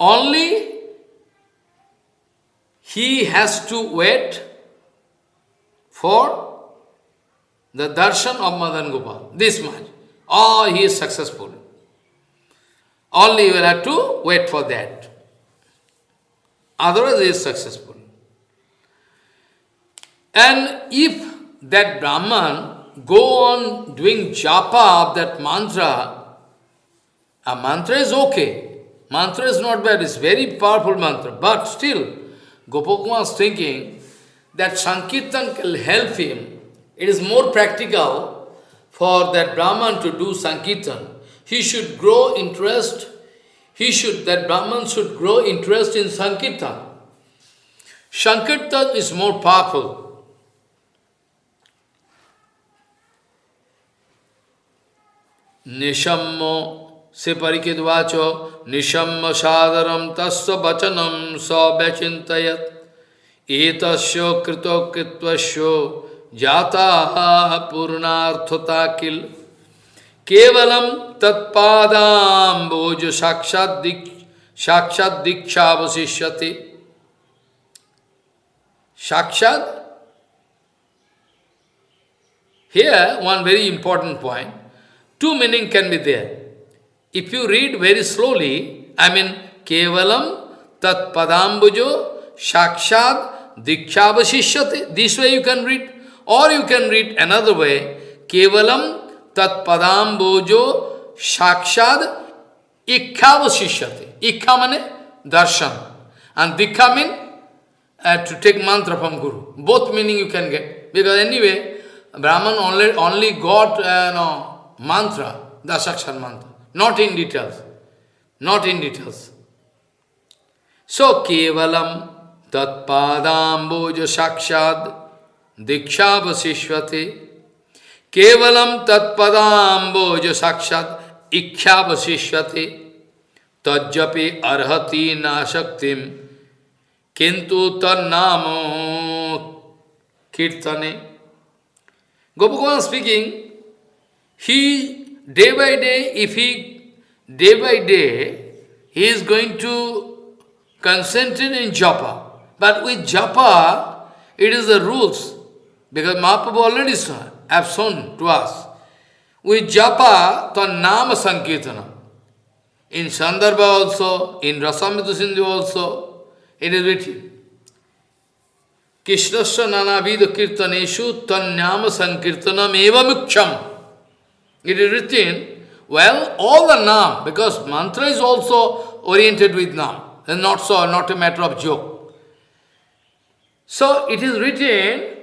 Only he has to wait for the darshan of Madan Gopal, this much. Oh, he is successful. Only you will have to wait for that. Otherwise, he is successful. And if that Brahman go on doing japa of that mantra, a mantra is okay. Mantra is not bad, it's very powerful mantra. But still, Gopakumar is thinking that Sankirtan can help him. It is more practical for that Brahman to do Sankirtan. He should grow interest, he should, that Brahman should grow interest in Sankirtan. Sankirtan is more powerful. निशम्मो से परिकित वाचो निशम्म सादरम तस्व वचनम स व्यचितयत एतस्यो कृतो कृत्वस्यो जाता पूर्णार्थता किल Kevalam tatpadam bojo sakshat sakshat diksha vasishyate. Sakshat. Here, one very important point. Two meanings can be there. If you read very slowly, I mean, Kevalam tat padambujo sakshad dikshavasishyate. This way you can read. Or you can read another way. Kevalam Padambujo Shakshad Ikkhavasishyate. Ikkha means darshan. And Dikha means uh, to take mantra from Guru. Both meaning you can get. Because anyway, Brahman only, only got uh, no, mantra, Dasakshar mantra, not in details, not in details. So, Kevalam Tat Padamboja Sakshad Diksha Padamboja Sakshad Iksha Vasishvate Tajjapi Arhati Nasaktim Kintu Tannamo Kirtane Gopakumar speaking, he, day by day, if he, day by day, he is going to concentrate in japa. But with japa, it is the rules. Because Mahaprabhu already have shown to us. With japa, the nama sankirtana. In Sandarbha also, in Rasamrita Sindhu also, it is written. Krishnasya nanavidha kirtaneshu tanyama sankirtanam eva muksham. It is written, well, all the Nam, because mantra is also oriented with Nam, and not so, not a matter of joke. So it is written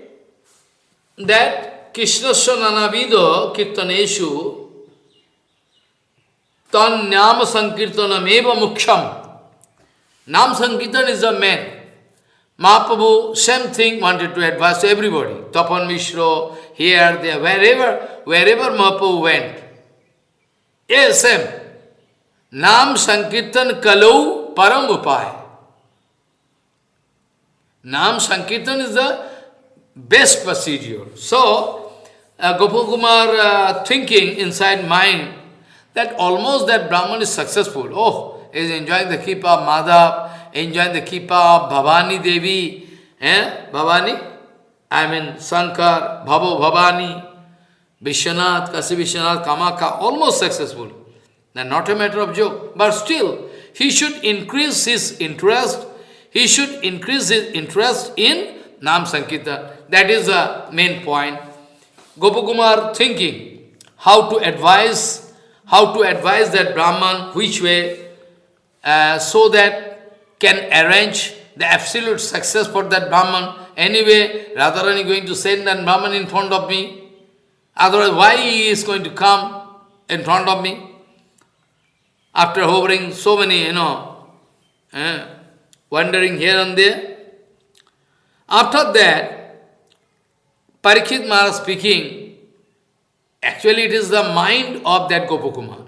that Krishnasya Nanavido Kirtaneshu Tan Nama Sankirtanam Eva Muksham Nam Sankirtan is the man. Mahaprabhu, same thing, wanted to advise everybody. Tapan Mishra, here, there, wherever, wherever Mahaprabhu went. Yes, same. Nam Sankirtan Kalau Param Upaya. Nam Sankirtan is the best procedure. So, uh, Gopakumar uh, thinking inside mind that almost that Brahman is successful. Oh, is enjoying the Kripa of Madhav, enjoying the Kripa of Bhavani Devi, eh? Bhavani? I mean Sankar, Bhavo Bhavani, Vishwanath, Kasi Vishwanath, Kamakhya, almost successful. Now, not a matter of joke, but still, he should increase his interest, he should increase his interest in Nam Sankirtan. That is the main point. Gopakumar thinking how to advise, how to advise that Brahman, which way, uh, so that can arrange the absolute success for that Brahman. Anyway, Radharani is going to send that Brahman in front of me. Otherwise, why he is going to come in front of me? After hovering so many, you know, eh, wandering here and there. After that, Parikshit Maharaj speaking, actually it is the mind of that Gopakumar.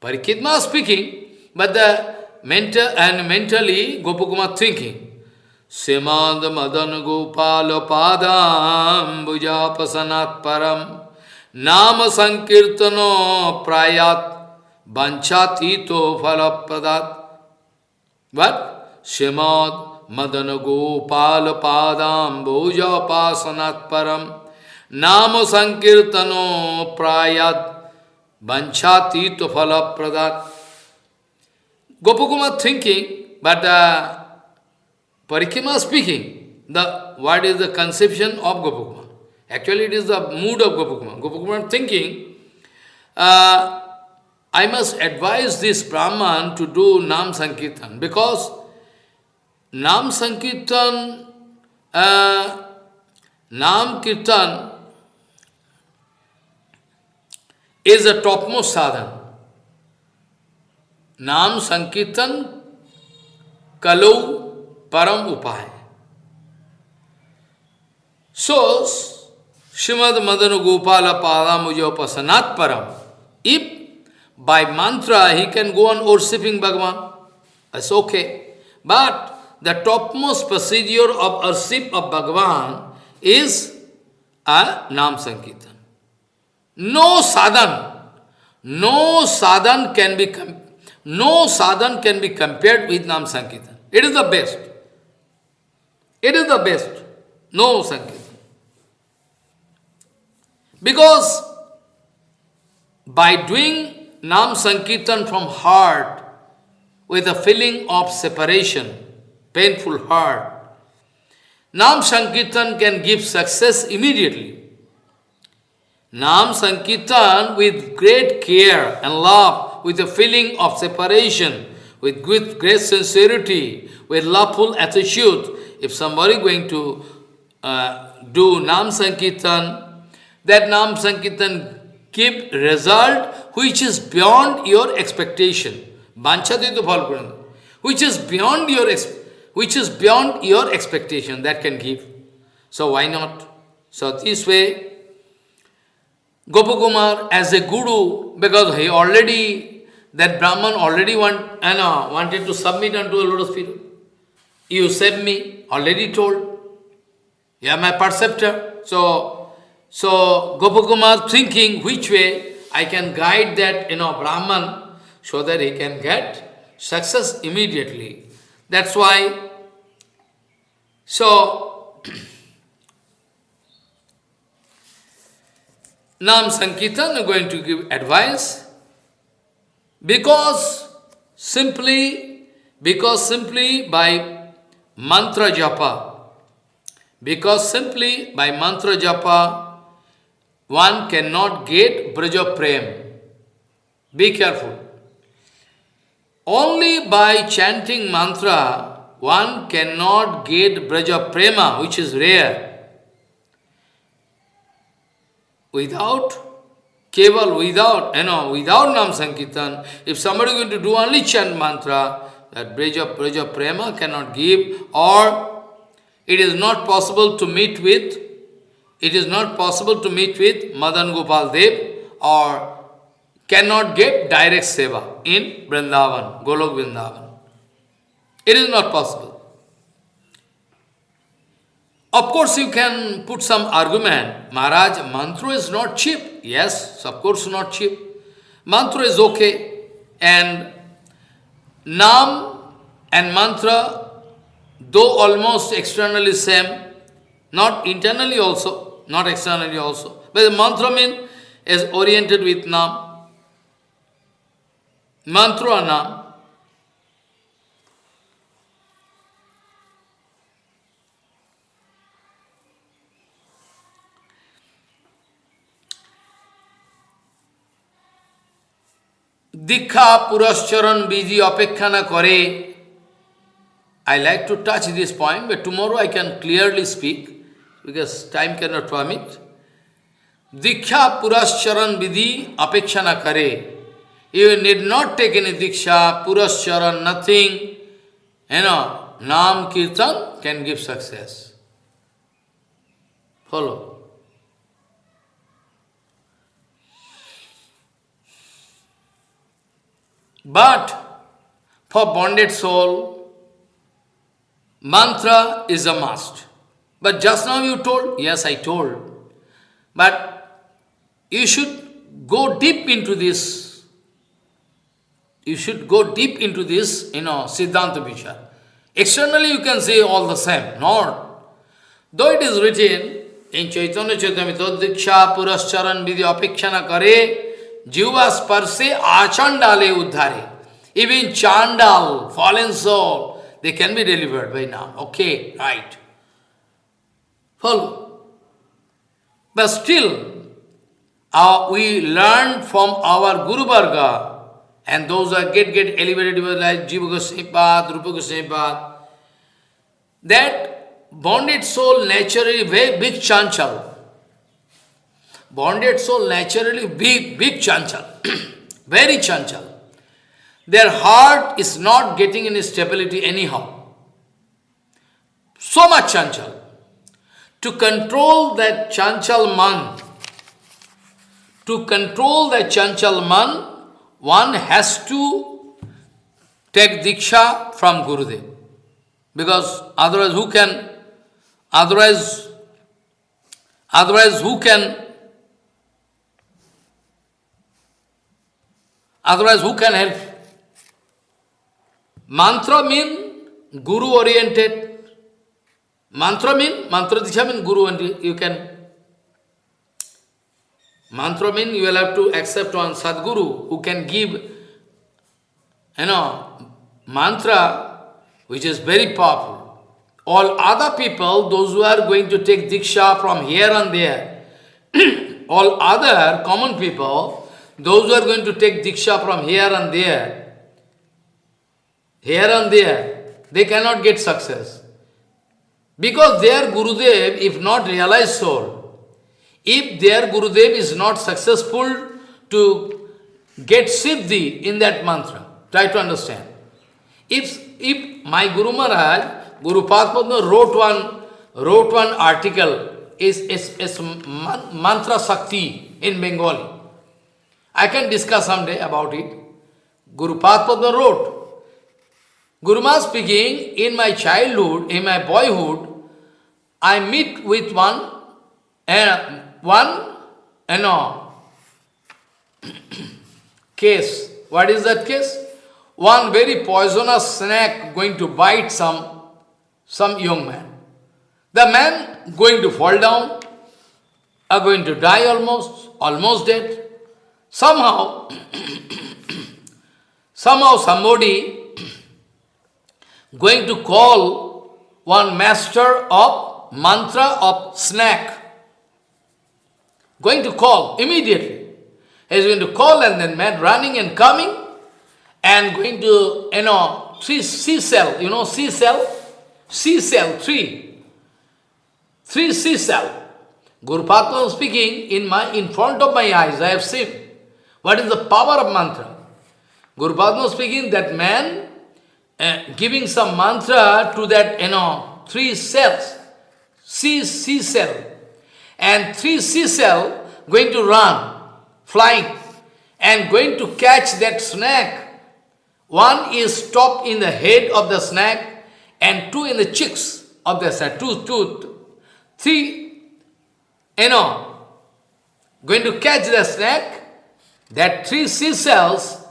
Parikshit Maharaj speaking, but the mental and mentally Gopakumar thinking. Simad Madan Gopal Padam Bujapasanat Param Nama Sankirtano Prayat Banchatito Phalapradat. What? Simad Madan Gopal पादाम परम। नाम संकीर्तनो प्रायाद वंशा तीत फल प्रदात Gopakumar thinking but uh, parikrama speaking the what is the conception of Gopakumar? Actually it is the mood of Gopakumar. Gopakumar thinking I must advise this Brahmin to do nam sankirtan because Nam Sankirtan, uh, Nam Kirtan is the topmost sadhana. Sankirtan Kalau Param Upaya. So, Srimad Madana Gopala Padamuja Pasanat Param. If by mantra he can go on worshipping Bhagavan, that's okay. But the topmost procedure of worship of Bhagavan is a Nam Sankirtan. No sadhan, no sadhan can be no sadhan can be compared with Nam Sankirtan. It is the best. It is the best. No Sankirtan. Because by doing Nam Sankirtan from heart with a feeling of separation, painful heart. Nam Sankirtan can give success immediately. Nam Sankirtan with great care and love, with a feeling of separation, with great sincerity, with loveful attitude. If somebody going to uh, do Nam Sankirtan, that Nam Sankirtan give result which is beyond your expectation. Banchadito which is beyond your expectation which is beyond your expectation, that can give. So why not? So this way, Gopakumar as a guru, because he already, that Brahman already want, you know, wanted to submit unto the lotus feet. You save me, already told. You are my perceptor. So, so Gopakumar thinking which way I can guide that, you know, Brahman, so that he can get success immediately. That's why, so, Nam Sankirtan are going to give advice because simply, because simply by mantra japa, because simply by mantra japa, one cannot get Braja Prem. Be careful. Only by chanting mantra, one cannot get Braja Prema, which is rare. without Keval, without, you know, without Nam Sankirtan, if somebody is going to do only chant mantra, that Breja, Breja Prema cannot give, or it is not possible to meet with, it is not possible to meet with Madan Gopal Dev, or cannot get direct seva in Vrindavan, Golok Vrindavan. It is not possible. Of course, you can put some argument. Maharaj, mantra is not cheap. Yes, of course not cheap. Mantra is okay. And Nam and mantra, though almost externally same, not internally also, not externally also. But the mantra mean is oriented with Nam. Mantra Nam. দীক্ষা পুরস্চরণ বিধি অপেক্ষা না I like to touch this point, but tomorrow I can clearly speak, because time cannot permit. Diksha Purascharan Vidhi Apekshana Kare. You need not take any Diksha, Purascharan, nothing. You know, Nam Kirtan can give success. Follow. But for bonded soul, mantra is a must. But just now you told, yes, I told. But you should go deep into this. You should go deep into this, you know, Siddhanta Vichar. Externally you can say all the same, not. Though it is written in Chaitanya Charitamrita, Diksha Purascharan Vidhi Apekshana Kare, Jiva sparse achandale uddhare. Even chandal, fallen soul, they can be delivered by now. Okay, right. Follow. But still, uh, we learn from our Guru Varga, and those that get, get elevated like Jiva Goswami Rupa Goswami that bonded soul naturally very big chanchal. Bonded soul naturally big, big chanchal, very chanchal. Their heart is not getting any stability anyhow. So much chanchal. To control that chanchal man, to control that chanchal man, one has to take diksha from Gurudev. Because otherwise who can, otherwise, otherwise who can Otherwise, who can help? Mantra mean guru oriented. Mantra mean, mantra diksha mean guru oriented. You can. Mantra mean you will have to accept one Sadguru who can give, you know, mantra which is very powerful. All other people, those who are going to take diksha from here and there, all other common people, those who are going to take diksha from here and there, here and there, they cannot get success. Because their Gurudev, if not realized soul, if their Gurudev is not successful to get Siddhi in that mantra, try to understand. If, if my Guru Maharaj, Guru Padma wrote one, wrote one article, is, is, is mantra Sakti in Bengali. I can discuss someday about it. Guru Padma wrote, Guru Maharaj speaking, in my childhood, in my boyhood, I meet with one, uh, one, eh, you know, case. What is that case? One very poisonous snake going to bite some, some young man. The man going to fall down, are going to die almost, almost dead. Somehow, somehow somebody going to call one master of mantra of snake. Going to call immediately. He's going to call and then man running and coming and going to, you know, three C cell, you know, C cell, C cell, three. Three C cell. Guru Padma speaking, in, my, in front of my eyes, I have seen. What is the power of mantra? Guru Padma speaking, that man uh, giving some mantra to that, you know, three cells, C, C cell, and three C cell going to run, flying, and going to catch that snake. One is stopped in the head of the snake, and two in the cheeks of the snake, Three, you know, going to catch the snake, that three sea cells,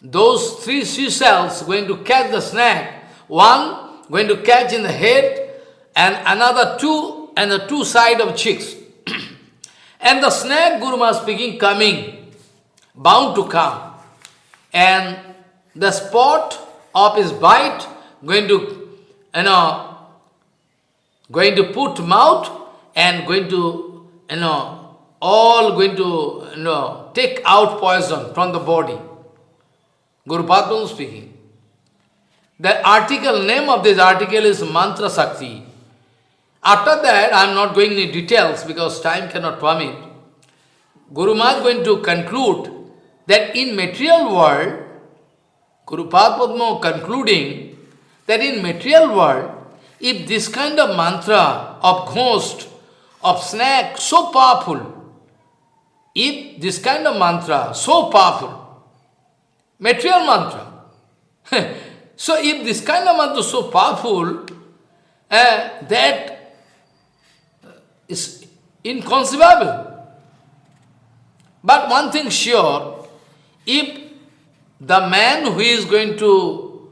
those three sea cells going to catch the snake, one going to catch in the head, and another two, and the two side of cheeks. And the snake, Guru Maharaj speaking, coming, bound to come. And the spot of his bite going to, you know, going to put mouth and going to you know, all going to, you know, take out poison from the body. Guru Padma speaking. The article, name of this article is Mantra Sakti. After that, I am not going into details because time cannot permit. Guru Maharaj is going to conclude that in material world, Guru Padma concluding that in material world, if this kind of mantra of ghost of snake so powerful. If this kind of mantra so powerful, material mantra, so if this kind of mantra so powerful, uh, that is inconceivable. But one thing sure, if the man who is going to,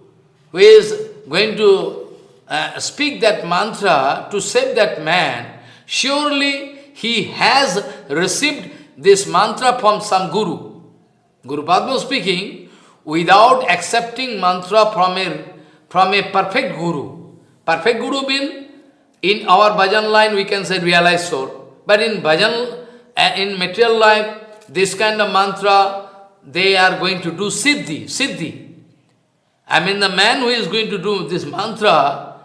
who is going to uh, speak that mantra to save that man, Surely he has received this mantra from some guru. Guru Padma speaking, without accepting mantra from a, from a perfect guru. Perfect guru means, in our bhajan line we can say realized soul. But in bhajan, uh, in material life, this kind of mantra, they are going to do siddhi, siddhi. I mean the man who is going to do this mantra,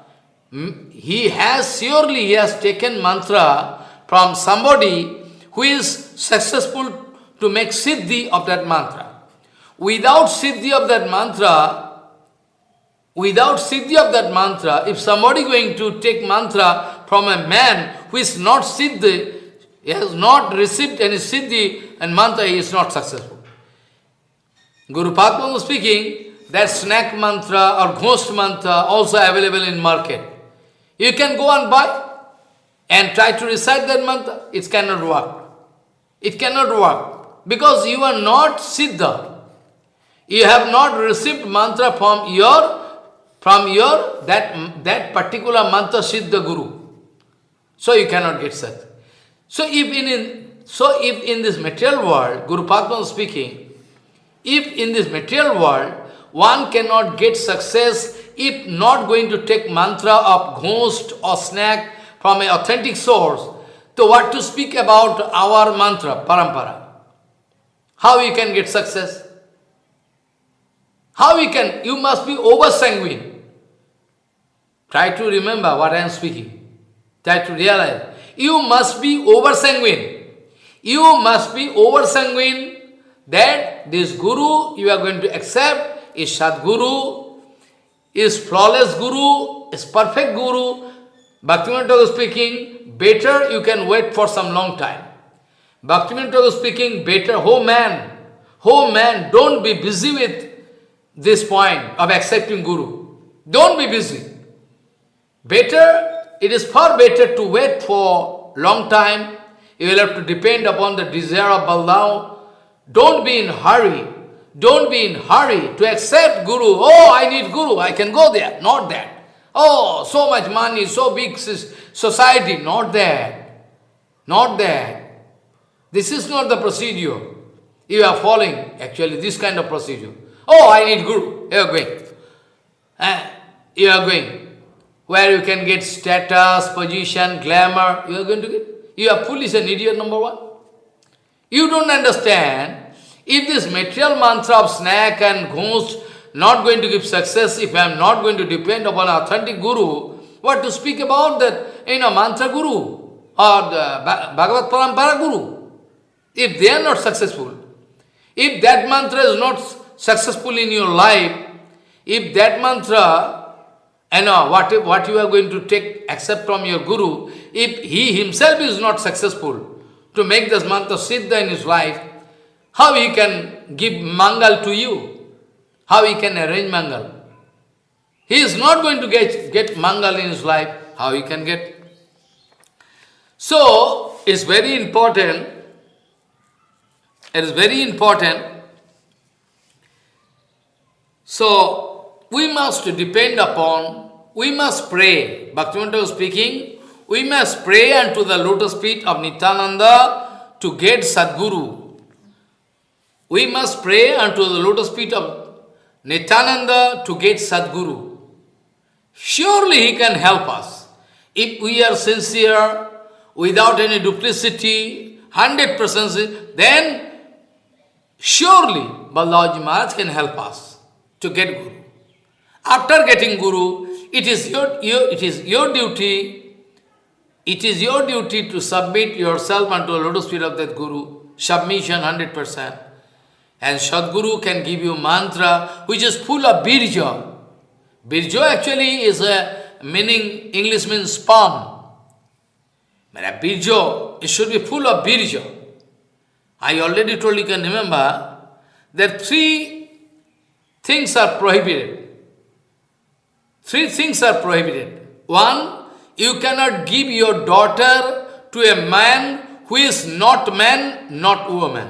he has surely he has taken mantra from somebody who is successful to make siddhi of that mantra. Without siddhi of that mantra, without siddhi of that mantra, if somebody going to take mantra from a man who is not siddhi, he has not received any siddhi and mantra, he is not successful. Guru Padma speaking, that snake mantra or ghost mantra also available in market. You can go and buy and try to recite that mantra. It cannot work. It cannot work. Because you are not Siddha. You have not received mantra from your from your that that particular mantra Siddha Guru. So you cannot get Sat. So if in, in so if in this material world, Guru Padma speaking, if in this material world one cannot get success if not going to take mantra of ghost or snake from an authentic source, so what to speak about our mantra, parampara? How you can get success? How you can? You must be over sanguine. Try to remember what I am speaking. Try to realize. You must be over sanguine. You must be over sanguine that this Guru you are going to accept is Sadguru, is flawless guru, is perfect guru, Bhaktivinoda Thakur speaking, better you can wait for some long time. Bhaktivinoda Thakur speaking, better, oh man, oh man, don't be busy with this point of accepting guru. Don't be busy. Better, it is far better to wait for long time. You will have to depend upon the desire of Balaram. Don't be in hurry. Don't be in hurry to accept Guru. Oh, I need Guru, I can go there. Not that. Oh, so much money, so big society. Not that. Not that. This is not the procedure. You are following, actually, this kind of procedure. Oh, I need Guru. You are going. Eh? You are going. Where you can get status, position, glamour. You are going to get. You are foolish and idiot, number one. You don't understand if this material mantra of snake and ghost not going to give success, if I am not going to depend upon authentic guru, what to speak about that, you know, mantra guru? or the Bha- Bhagavad Parampara Guru. If they are not successful, if that mantra is not successful in your life, if that mantra, you uh, know, what, what you are going to take, accept from your Guru, if he himself is not successful to make this mantra siddha in his life, how he can give mangal to you? How he can arrange mangal? He is not going to get, get mangal in his life, how he can get? So, it's very important, it is very important so, we must depend upon, we must pray. Bhaktivinoda was speaking, we must pray unto the lotus feet of Nityananda to get Sadguru. We must pray unto the lotus feet of Nityananda to get Sadguru. Surely he can help us. If we are sincere, without any duplicity, 100% then surely Balaji Maharaj can help us to get Guru. After getting Guru, it is your, your, it is your duty, it is your duty to submit yourself unto the lotus feet of that Guru, submission 100%. And Sadguru can give you mantra which is full of birja. Birja actually is a meaning, English means sperm. But birja, it should be full of birja. I already told you can remember, that three things are prohibited. Three things are prohibited. One, you cannot give your daughter to a man who is not man, not woman.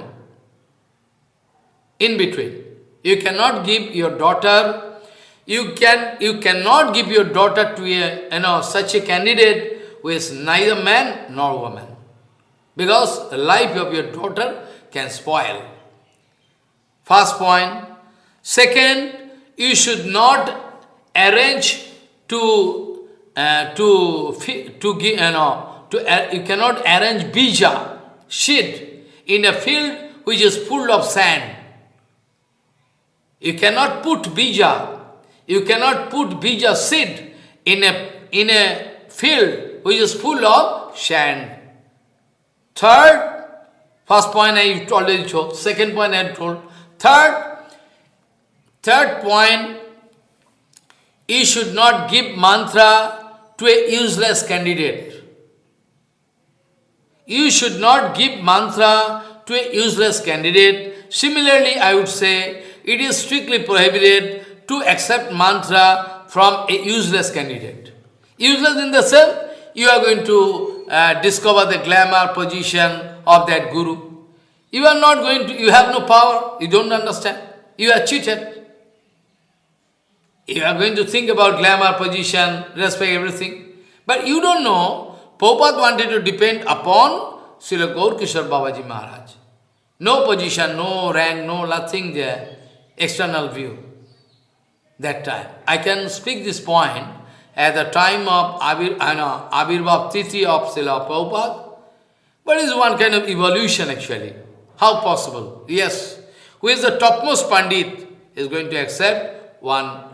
In between. You cannot give your daughter, you can you cannot give your daughter to a you know such a candidate who is neither man nor woman. Because the life of your daughter can spoil. First point. Second, you should not arrange to uh, to to give you know to uh, you cannot arrange bija seed in a field which is full of sand. You cannot put bija, you cannot put bija seed in a in a field which is full of sand. Third, first point I already told, second point I told. Third, third point, you should not give mantra to a useless candidate. You should not give mantra to a useless candidate. Similarly, I would say, it is strictly prohibited to accept mantra from a useless candidate. Useless in the sense, you are going to uh, discover the glamour position of that guru. You are not going to, you have no power, you don't understand. You are cheated. You are going to think about glamour, position, respect, everything. But you don't know, Prabhupada wanted to depend upon Srila Gaur Kishore Babaji Maharaj. No position, no rank, no nothing there, external view. That time. I can speak this point at the time of Abir, I uh, know, Tithi of Srila Prabhupada. But it's one kind of evolution actually. How possible? Yes. Who is the topmost Pandit is going to accept one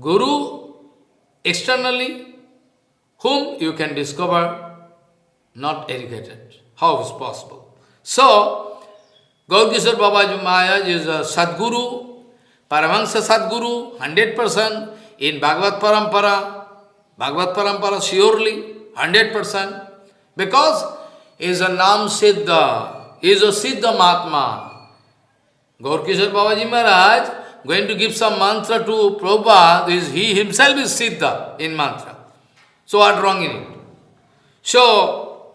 Guru externally, whom you can discover not educated. How is possible? So, Gaurkishore Babaji Maharaj is a Sadguru, Paramahansa Sadguru, 100%, in Bhagavad Parampara, Bhagavad Parampara surely, 100%, because is a Nam Siddha, is a Siddha Mahatma. Gaurkishore Babaji Maharaj going to give some mantra to Prabhupada, is he himself is Siddha in mantra. So what wrong in it? So,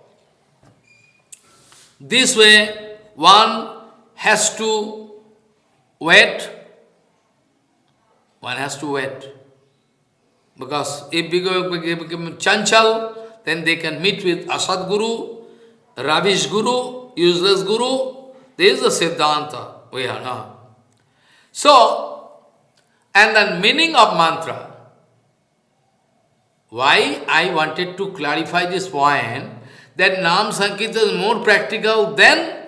this way one has to wait, one has to wait. Because if we become chanchal, then they can meet with Asad Guru, Ravish Guru, useless Guru. This is the Siddhanta we are now. So, and the meaning of mantra. Why I wanted to clarify this point, that Nam Sankirtan is more practical than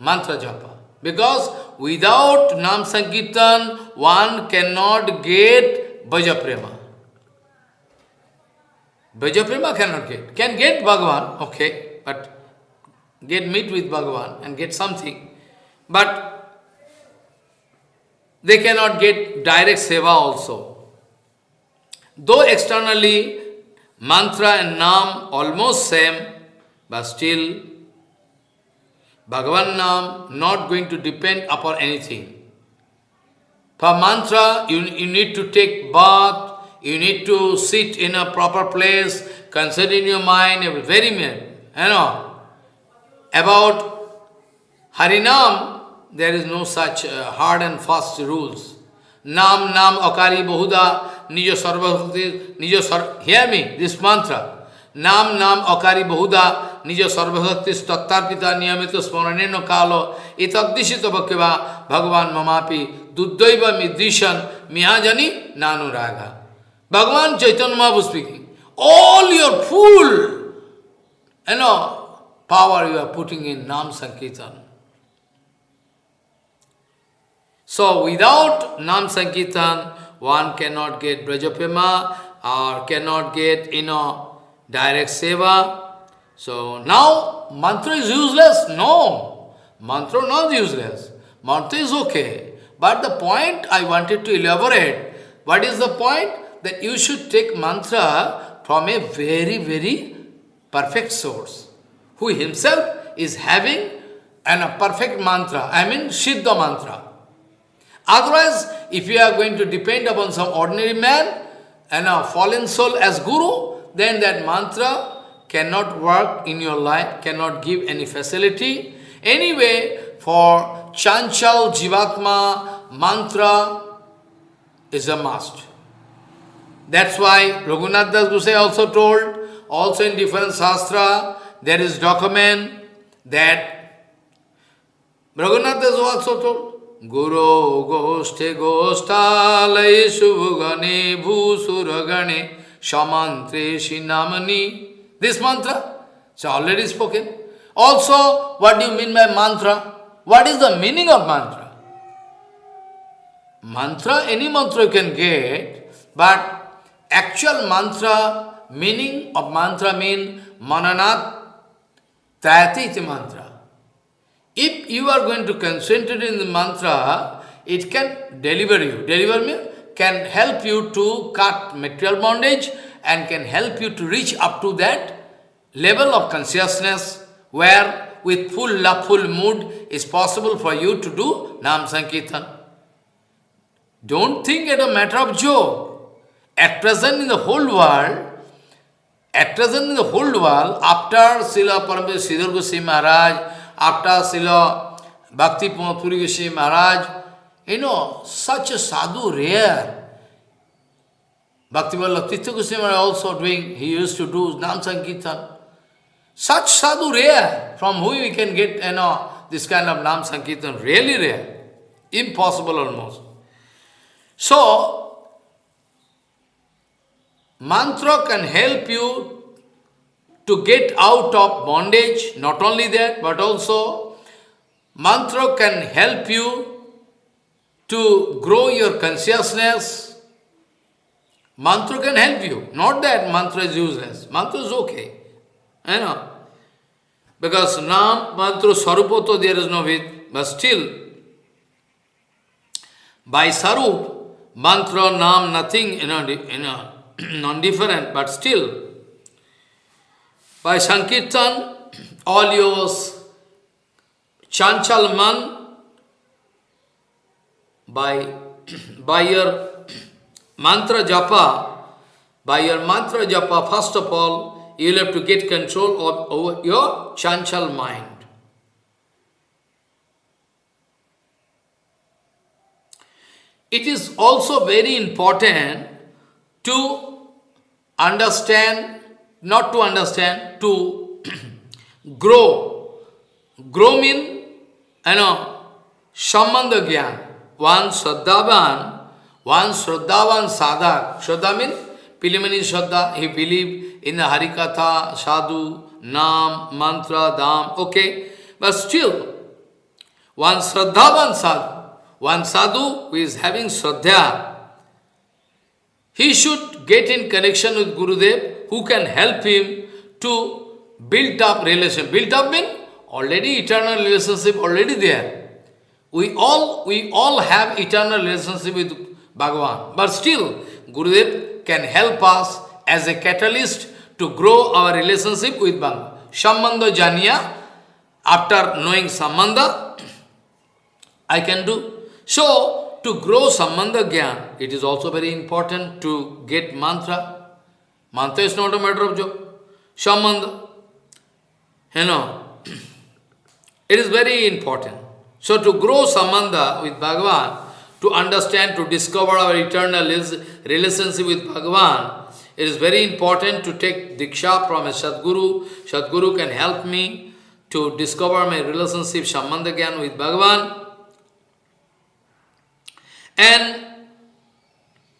mantra japa. Because without Nam Sankirtan, one cannot get Braja Prema. Brajaprema cannot get. Can get Bhagavan, okay, but get meet with Bhagavan and get something. But they cannot get direct seva also. Though externally mantra and nam almost same, but still Bhagavan nam not going to depend upon anything. For mantra, you, you need to take bath, you need to sit in a proper place, consider in your mind, very minute, you know. About Harinam, there is no such uh, hard and fast rules. Nam, Nam, Akari, Bahuda, Nijo Sarvabhakti, Nijo Sar... Hear me, this mantra. Nam, Nam, Akari, Bahuda, Nijo Sarvabhakti, Tattarpita, Niyamita, Smaraneno, Kalo, Itadishita Bhaktiva, Bhagavan Mamapi, Duddaiva Midrishan Mihajani Nanuraga. Bhagavan Chaitanya Mahaprabhu speaking. All your full, you know, power you are putting in Nam Sankirtan. So without Nam Sankirtan, one cannot get Braja Prema or cannot get, you know, direct seva. So now mantra is useless? No. Mantra not useless. Mantra is okay. But the point I wanted to elaborate, what is the point? That you should take mantra from a very, very perfect source, who himself is having an, a perfect mantra, I mean Siddha mantra. Otherwise, if you are going to depend upon some ordinary man and a fallen soul as guru, then that mantra cannot work in your life, cannot give any facility. Anyway, for Chanchal Jivatma mantra is a must. That's why Raghunath Das Gosai also told, also in different sastra, there is document that Raghunath Das also told, Guru Goshte Gostalai Shubhagane Bhusuragane Shamantre Shinamani. This mantra, it's already spoken. Also, what do you mean by mantra? What is the meaning of mantra? Mantra, any mantra you can get, but actual mantra, meaning of mantra mean mananat tayati mantra. If you are going to concentrate in the mantra, it can deliver you. Deliver me can help you to cut material bondage and can help you to reach up to that level of consciousness where with full love, full mood, is possible for you to do Nam Sankirtan. Don't think it a matter of joke. At present in the whole world, at present in the whole world, after Srila Parameswar Sridhar Goswami Maharaj, after Srila Bhakti Puri Goswami Maharaj, you know, such a sadhu rare. Bhakti Vallabh Goswami Maharaj also doing, he used to do Nam Sankirtan. Such sadhu rare, from who we can get, you know, this kind of Nam Sankirtan, really rare. Impossible almost. So, mantra can help you to get out of bondage, not only that, but also mantra can help you to grow your consciousness. Mantra can help you. Not that mantra is useless. Mantra is okay. You know, because Nam, Mantra, Sarupoto, there is no vid, but still, by Sarup, Mantra, Nam, nothing, you know, you know non-different, but still, by Sankirtan, all yours, Chanchal Man, by, by your mantra japa, by your mantra japa, first of all, you will have to get control of, over your chanchal mind. It is also very important to understand, not to understand, to grow. Grow mean, you know, Sambandha Gyan. One Shraddhavan, one Shraddhavan Sadhak. Shraddha means preliminary Shraddha, he believe in the Harikatha, Sadhu, Nam, Mantra, Dham, okay. But still, one Shraddhavan Sadhu, one Sadhu who is having Shraddha, he should get in connection with Gurudev who can help him to build up relation. Build up mean already eternal relationship already there. We all, we all have eternal relationship with Bhagavan. But still, Gurudev can help us as a catalyst to grow our relationship with Bhagavan. Sambandha Janiya, after knowing Sambandha, I can do. So, to grow Sambandha Gyan, it is also very important to get mantra. Mantra is not a matter of joke. Sambandha. You know, it is very important. So to grow Sambandha with Bhagavan, to understand, to discover our eternal relationship with Bhagavan, it is very important to take Diksha from a Sadguru. Sadguru can help me to discover my relationship, Sambandha Gyan with Bhagavan. And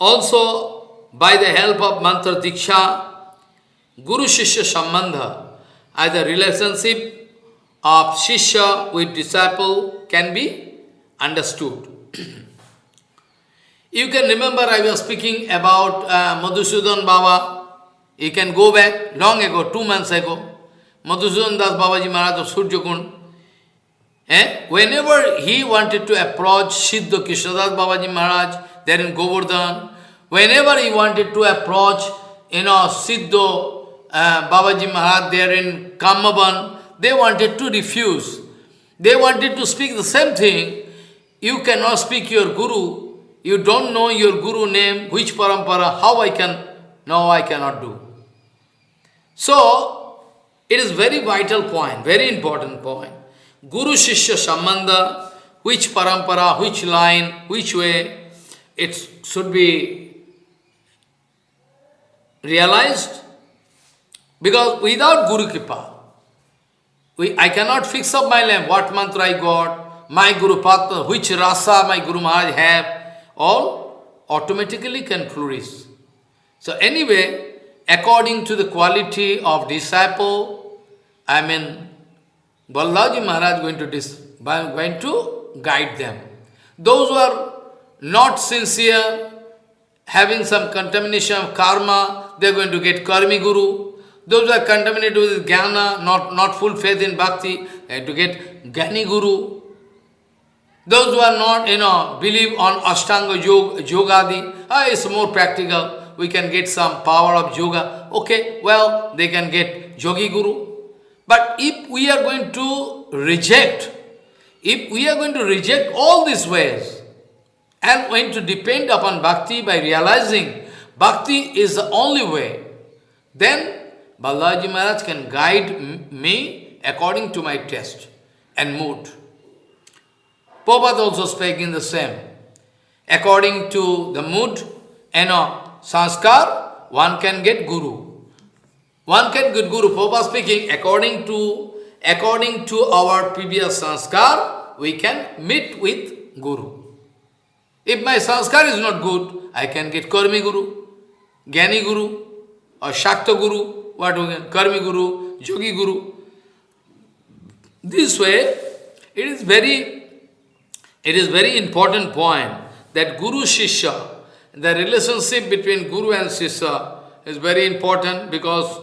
also, by the help of Mantra Diksha, Guru Shishya Sambandha, either relationship of Shishya with disciple can be understood. you can remember I was speaking about uh, Madhusudan Baba. You can go back long ago, two months ago. Madhusudan Das Babaji Maharaj of Surjakund. Eh? Whenever he wanted to approach Siddha Krishnadas Babaji Maharaj, there in Govardhan, whenever he wanted to approach, you know, Siddha uh, Babaji Maharaj there in Kamaban, they wanted to refuse. They wanted to speak the same thing. You cannot speak your Guru. You don't know your Guru name, which parampara, how I can, no, I cannot do. So, it is very vital point, very important point. Guru Shishya Sambandha, which parampara, which line, which way, it should be realized. Because without Guru Kripa, we, I cannot fix up my life, what mantra I got, my Guru Patra, which rasa my Guru Maharaj have, all automatically can flourish. So anyway, according to the quality of disciple, I mean, Balaji Maharaj going to, dis, going to guide them. Those who are not sincere, having some contamination of karma, they are going to get karmi guru. Those who are contaminated with jnana, not, not full faith in bhakti, they have to get Gyani guru. Those who are not, you know, believe on Ashtanga yoga, yogadi, ah, it's more practical. We can get some power of yoga. Okay, well, they can get yogi guru. But if we are going to reject, if we are going to reject all these ways, and going to depend upon bhakti by realizing bhakti is the only way, then Balaji Maharaj can guide me according to my taste and mood. Prabhupada also speaking the same. According to the mood and sanskar, one can get guru. One can get guru. Prabhupada speaking, according to according to our previous sanskar, we can meet with guru. If my sanskar is not good, I can get karmi guru, Gyani guru, or Shakta guru, what we can, karmi guru, yogi guru. This way, it is very it is very important point that Guru Shishya, the relationship between Guru and Shishya is very important because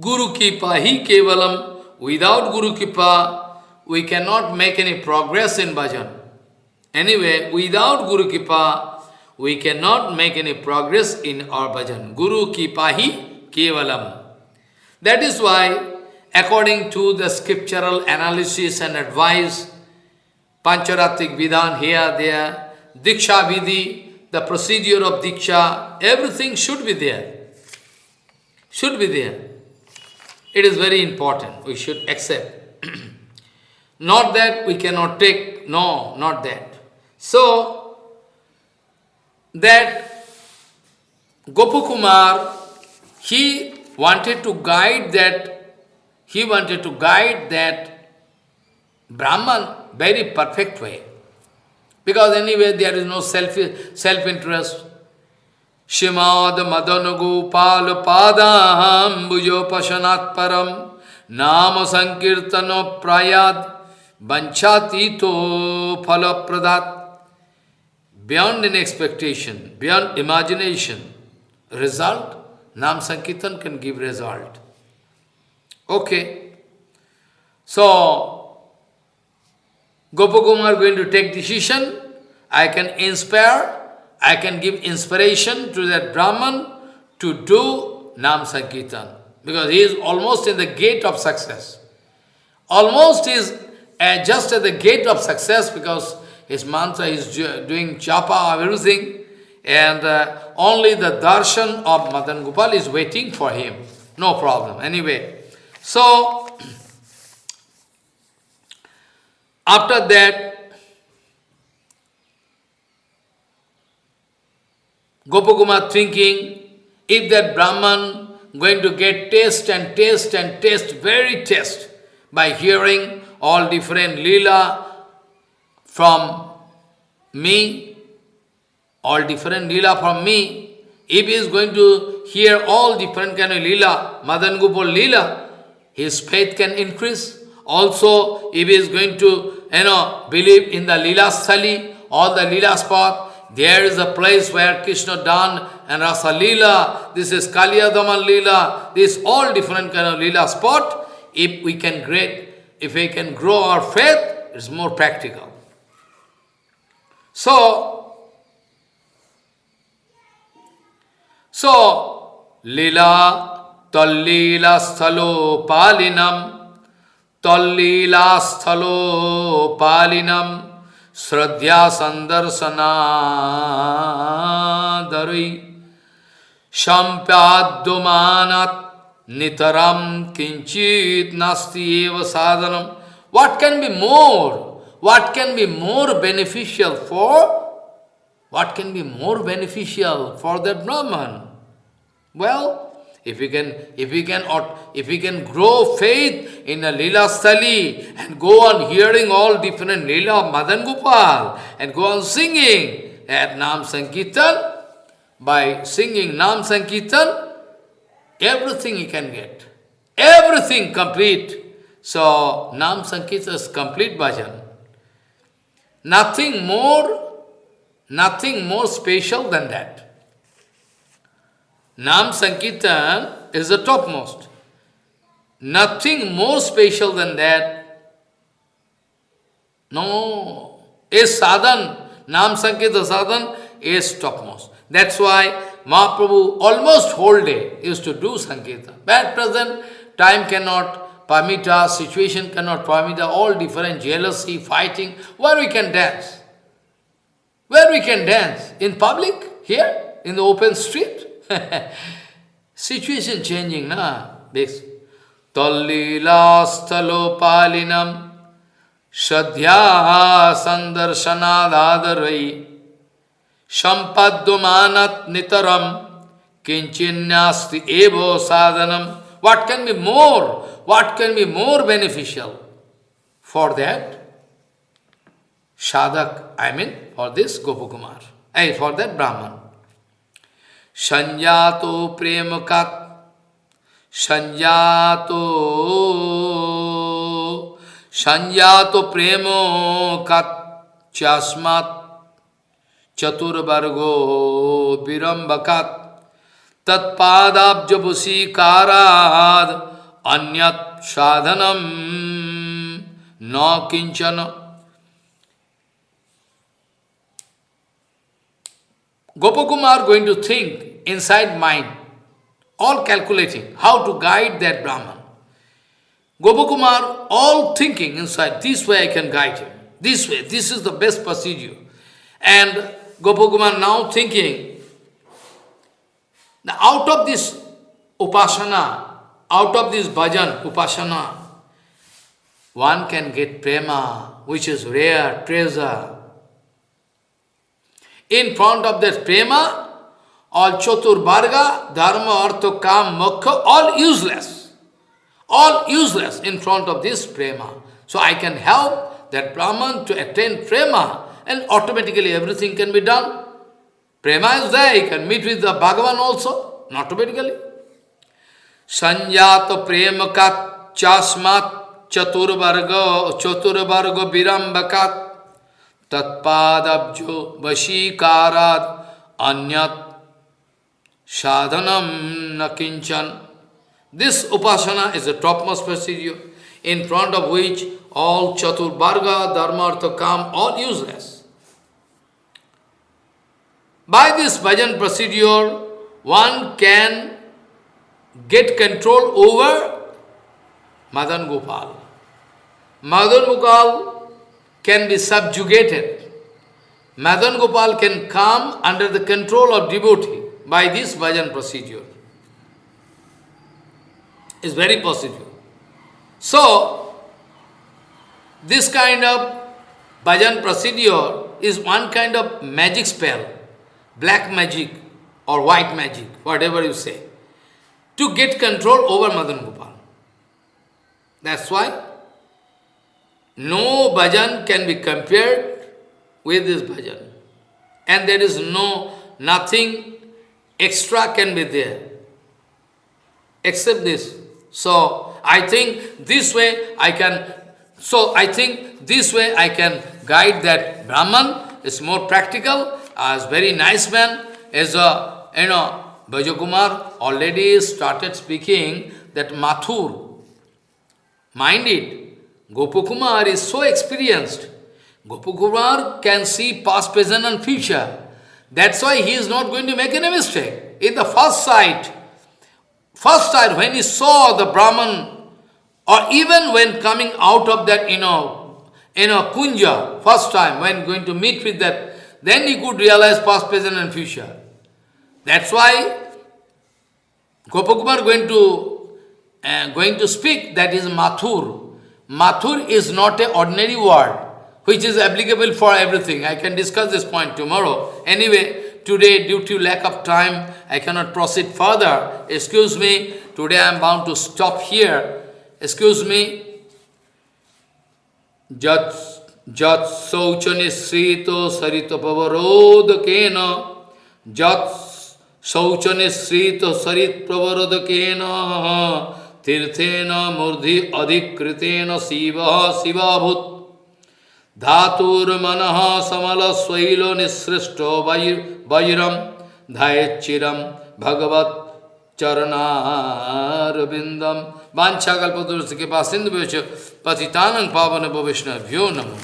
Guru Kripa, He Kevalam, without Guru Kripa, we cannot make any progress in bhajan. Anyway, without Guru Kripa, we cannot make any progress in our bhajan. Guru Kripa Hi Kevalam. That is why, according to the scriptural analysis and advice, Pancharatrik Vidhan here, there, Diksha Vidhi, the procedure of Diksha, everything should be there. Should be there. It is very important. We should accept. not that we cannot take, no, not that. So, that Gopakumar, he wanted to guide that, he wanted to guide that Brahman very perfect way. Because anyway, there is no self, self-interest. Madan Gopal Padam Bujo Pashanat Param Nama Sankirtano Prayad Banchatito Phala Pradat Beyond an expectation, beyond imagination, result Nam Sankirtan can give result. Okay. So, Gopakumar going to take decision. I can inspire, I can give inspiration to that Brahman to do Nam Sankirtan. Because he is almost in the gate of success. Almost is uh, just at the gate of success because his mantra is doing japa, everything. And uh, only the darshan of Madan Gopal is waiting for him. No problem. Anyway, so after that, Gopakumar thinking, if that Brahman going to get taste and taste and taste, very taste, by hearing all different lila from me, all different lila from me, if he is going to hear all different kind of lila, Madan Gopal lila, his faith can increase. Also, if he is going to, you know, believe in the lila sthali, all the lila spot, there is a place where Krishna done and Rasa Lila, this is Kaliyadaman Lila, this all different kind of Lila spot. If we can great, if we can grow our faith, it's more practical. So, So, lila tallila sthalo palinam tallila sthalo palinam sradhya sandarsana dari shampyaddumanat nitaram kinchit nasti eva sadhanam. What can be more? What can be more beneficial for what can be more beneficial for that Brahman? Well, if we can, if we can, if we can grow faith in a lila stali and go on hearing all different lila of Madan Gopal and go on singing at Nam Sankirtan, by singing Nam Sankirtan, everything you can get. Everything complete. So, Nam Sankirtan is complete bhajan. Nothing more Nothing more special than that. Nam Sankirtan is the topmost. Nothing more special than that. No. A sadhan, Nam Sankirtan sadhan is topmost. That's why Mahaprabhu almost whole day used to do Sankirtan. But present, time cannot permit us, situation cannot permit us, all different jealousy, fighting, where we can dance. Where we can dance? In public? Here? In the open street? Situation changing, na? This. Tallila palinam Shadhya sandarsanadadarai Shampadumanat nitaram Kinchinyasti evo sadhanam What can be more? What can be more beneficial for that? Sadhak, I mean, for this Gopakumar, eh, for that Brahman. Sanjato premakat, sanjato, sanjato premokat, chasmat, chaturvargo virambakat, तत्पादाब्जुसी काराद अन्य साधनम। न किंचन। Gopakumar going to think inside mind all calculating how to guide that Brahmin Gopakumar all thinking inside this way I can guide this way this is the best procedure and Gopakumar now thinking now out of this upasana, out of this bhajan, upasana, one can get prema, which is rare treasure. In front of that prema, all chatur varga, dharma, artha, kam, moksha, all useless. All useless in front of this prema. So I can help that Brahman to attain prema and automatically everything can be done. Prema is there, he can meet with the Bhagavan also, not automatically. Sanjata prema kat chasmat chaturvarga chaturvarga virambakat tatpadabjo vashikarad anyat sadhanam nakinchan. This upasana is the topmost procedure in front of which all chaturvarga, dharma, artha, kam, all useless. By this bhajan procedure, one can get control over Madan Gopal. Madan Gopal can be subjugated. Madan Gopal can come under the control of devotee by this bhajan procedure. It's very possible. So, this kind of bhajan procedure is one kind of magic spell, black magic or white magic, whatever you say, to get control over Madan Gopal. That's why no bhajan can be compared with this bhajan. And there is no, nothing extra can be there, except this. So, I think this way I can, so I think this way I can guide that Brahman is more practical, as very nice man, as a, you know, Bhajakumar already started speaking that Mathur, mind it, Gopakumar is so experienced. Gopakumar can see past, present and future. That's why he is not going to make any mistake. In the first sight, first sight when he saw the Brahman, or even when coming out of that, you know, you know, kunja, first time, when going to meet with that, then he could realize past, present and future. That's why Gopakumar going to uh, going to speak, that is Mathur. Mathur is not an ordinary word, which is applicable for everything. I can discuss this point tomorrow. Anyway, today, due to lack of time, I cannot proceed further. Excuse me, today I am bound to stop here. Excuse me. जत शौच निश्रित सरित प्रवरोध के न जत शौच निश्रित सरित प्रवरोध के न तीर्थेन मूर्धि अधिकृतेन शिव शिवाभूत। धातुर्मन समल शैल निसृष्टो वैरम। धैचिरम भगवत चरणारविंदम वाछा कल्पतुष के पास सिंधु पतितानंग पावन भविष्ण भ्यो नमो